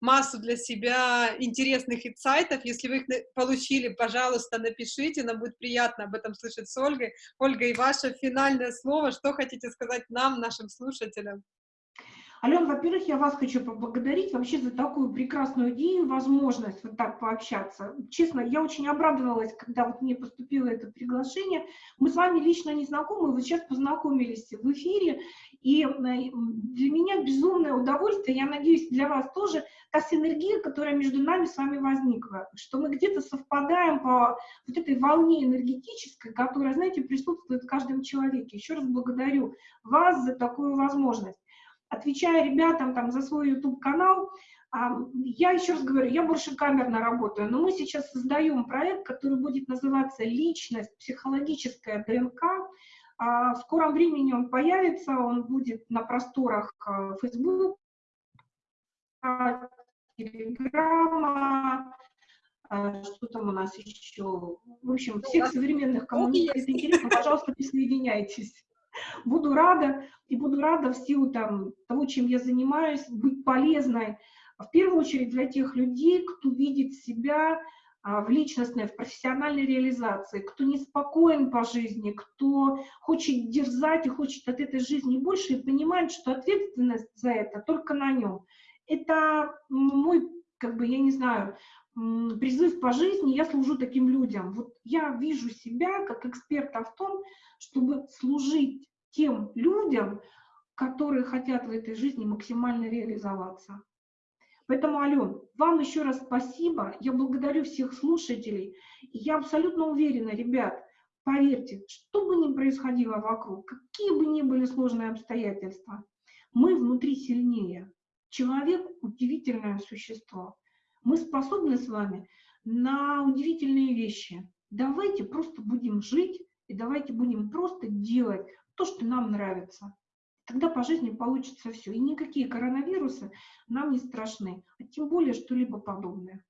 массу для себя интересных инсайтов. Если вы их получили, пожалуйста, напишите, нам будет приятно об этом слышать с Ольгой. Ольга, и ваше финальное слово, что хотите сказать нам, нашим слушателям? Ален, во-первых, я вас хочу поблагодарить вообще за такую прекрасную идею, возможность вот так пообщаться. Честно, я очень обрадовалась, когда вот мне поступило это приглашение. Мы с вами лично не знакомы, вы сейчас познакомились в эфире, и э, для меня безумное удовольствие, я надеюсь, для вас тоже, та синергия, которая между нами с вами возникла, что мы где-то совпадаем по вот этой волне энергетической, которая, знаете, присутствует в каждом человеке. Еще раз благодарю вас за такую возможность отвечая ребятам там за свой YouTube-канал, я еще раз говорю, я больше камерно работаю, но мы сейчас создаем проект, который будет называться «Личность. Психологическая ДНК». В скором времени он появится, он будет на просторах Facebook, Телеграма, что там у нас еще, в общем, всех современных, кому это интересно, пожалуйста, присоединяйтесь. Буду рада, и буду рада в силу там, того, чем я занимаюсь, быть полезной, в первую очередь для тех людей, кто видит себя а, в личностной, в профессиональной реализации, кто неспокоен по жизни, кто хочет дерзать и хочет от этой жизни больше и понимает, что ответственность за это только на нем. Это мой, как бы, я не знаю, призыв по жизни, я служу таким людям. Вот я вижу себя как эксперта в том, чтобы служить тем людям, которые хотят в этой жизни максимально реализоваться. Поэтому, Ален, вам еще раз спасибо. Я благодарю всех слушателей. И я абсолютно уверена, ребят, поверьте, что бы ни происходило вокруг, какие бы ни были сложные обстоятельства, мы внутри сильнее. Человек – удивительное существо мы способны с вами на удивительные вещи. Давайте просто будем жить и давайте будем просто делать то, что нам нравится. Тогда по жизни получится все. И никакие коронавирусы нам не страшны, а тем более что-либо подобное.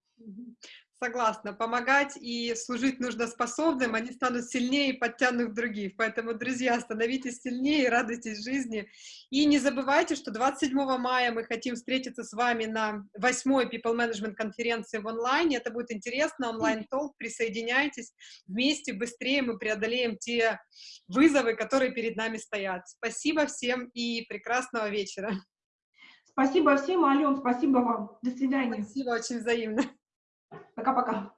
Согласна. Помогать и служить нужно способным, они станут сильнее и подтянут других. Поэтому, друзья, становитесь сильнее, радуйтесь жизни. И не забывайте, что 27 мая мы хотим встретиться с вами на 8 People Management конференции в онлайне. Это будет интересно, онлайн-толк, присоединяйтесь. Вместе быстрее мы преодолеем те вызовы, которые перед нами стоят. Спасибо всем и прекрасного вечера. Спасибо всем, Ален, спасибо вам. До свидания. Спасибо, очень взаимно. Пока-пока.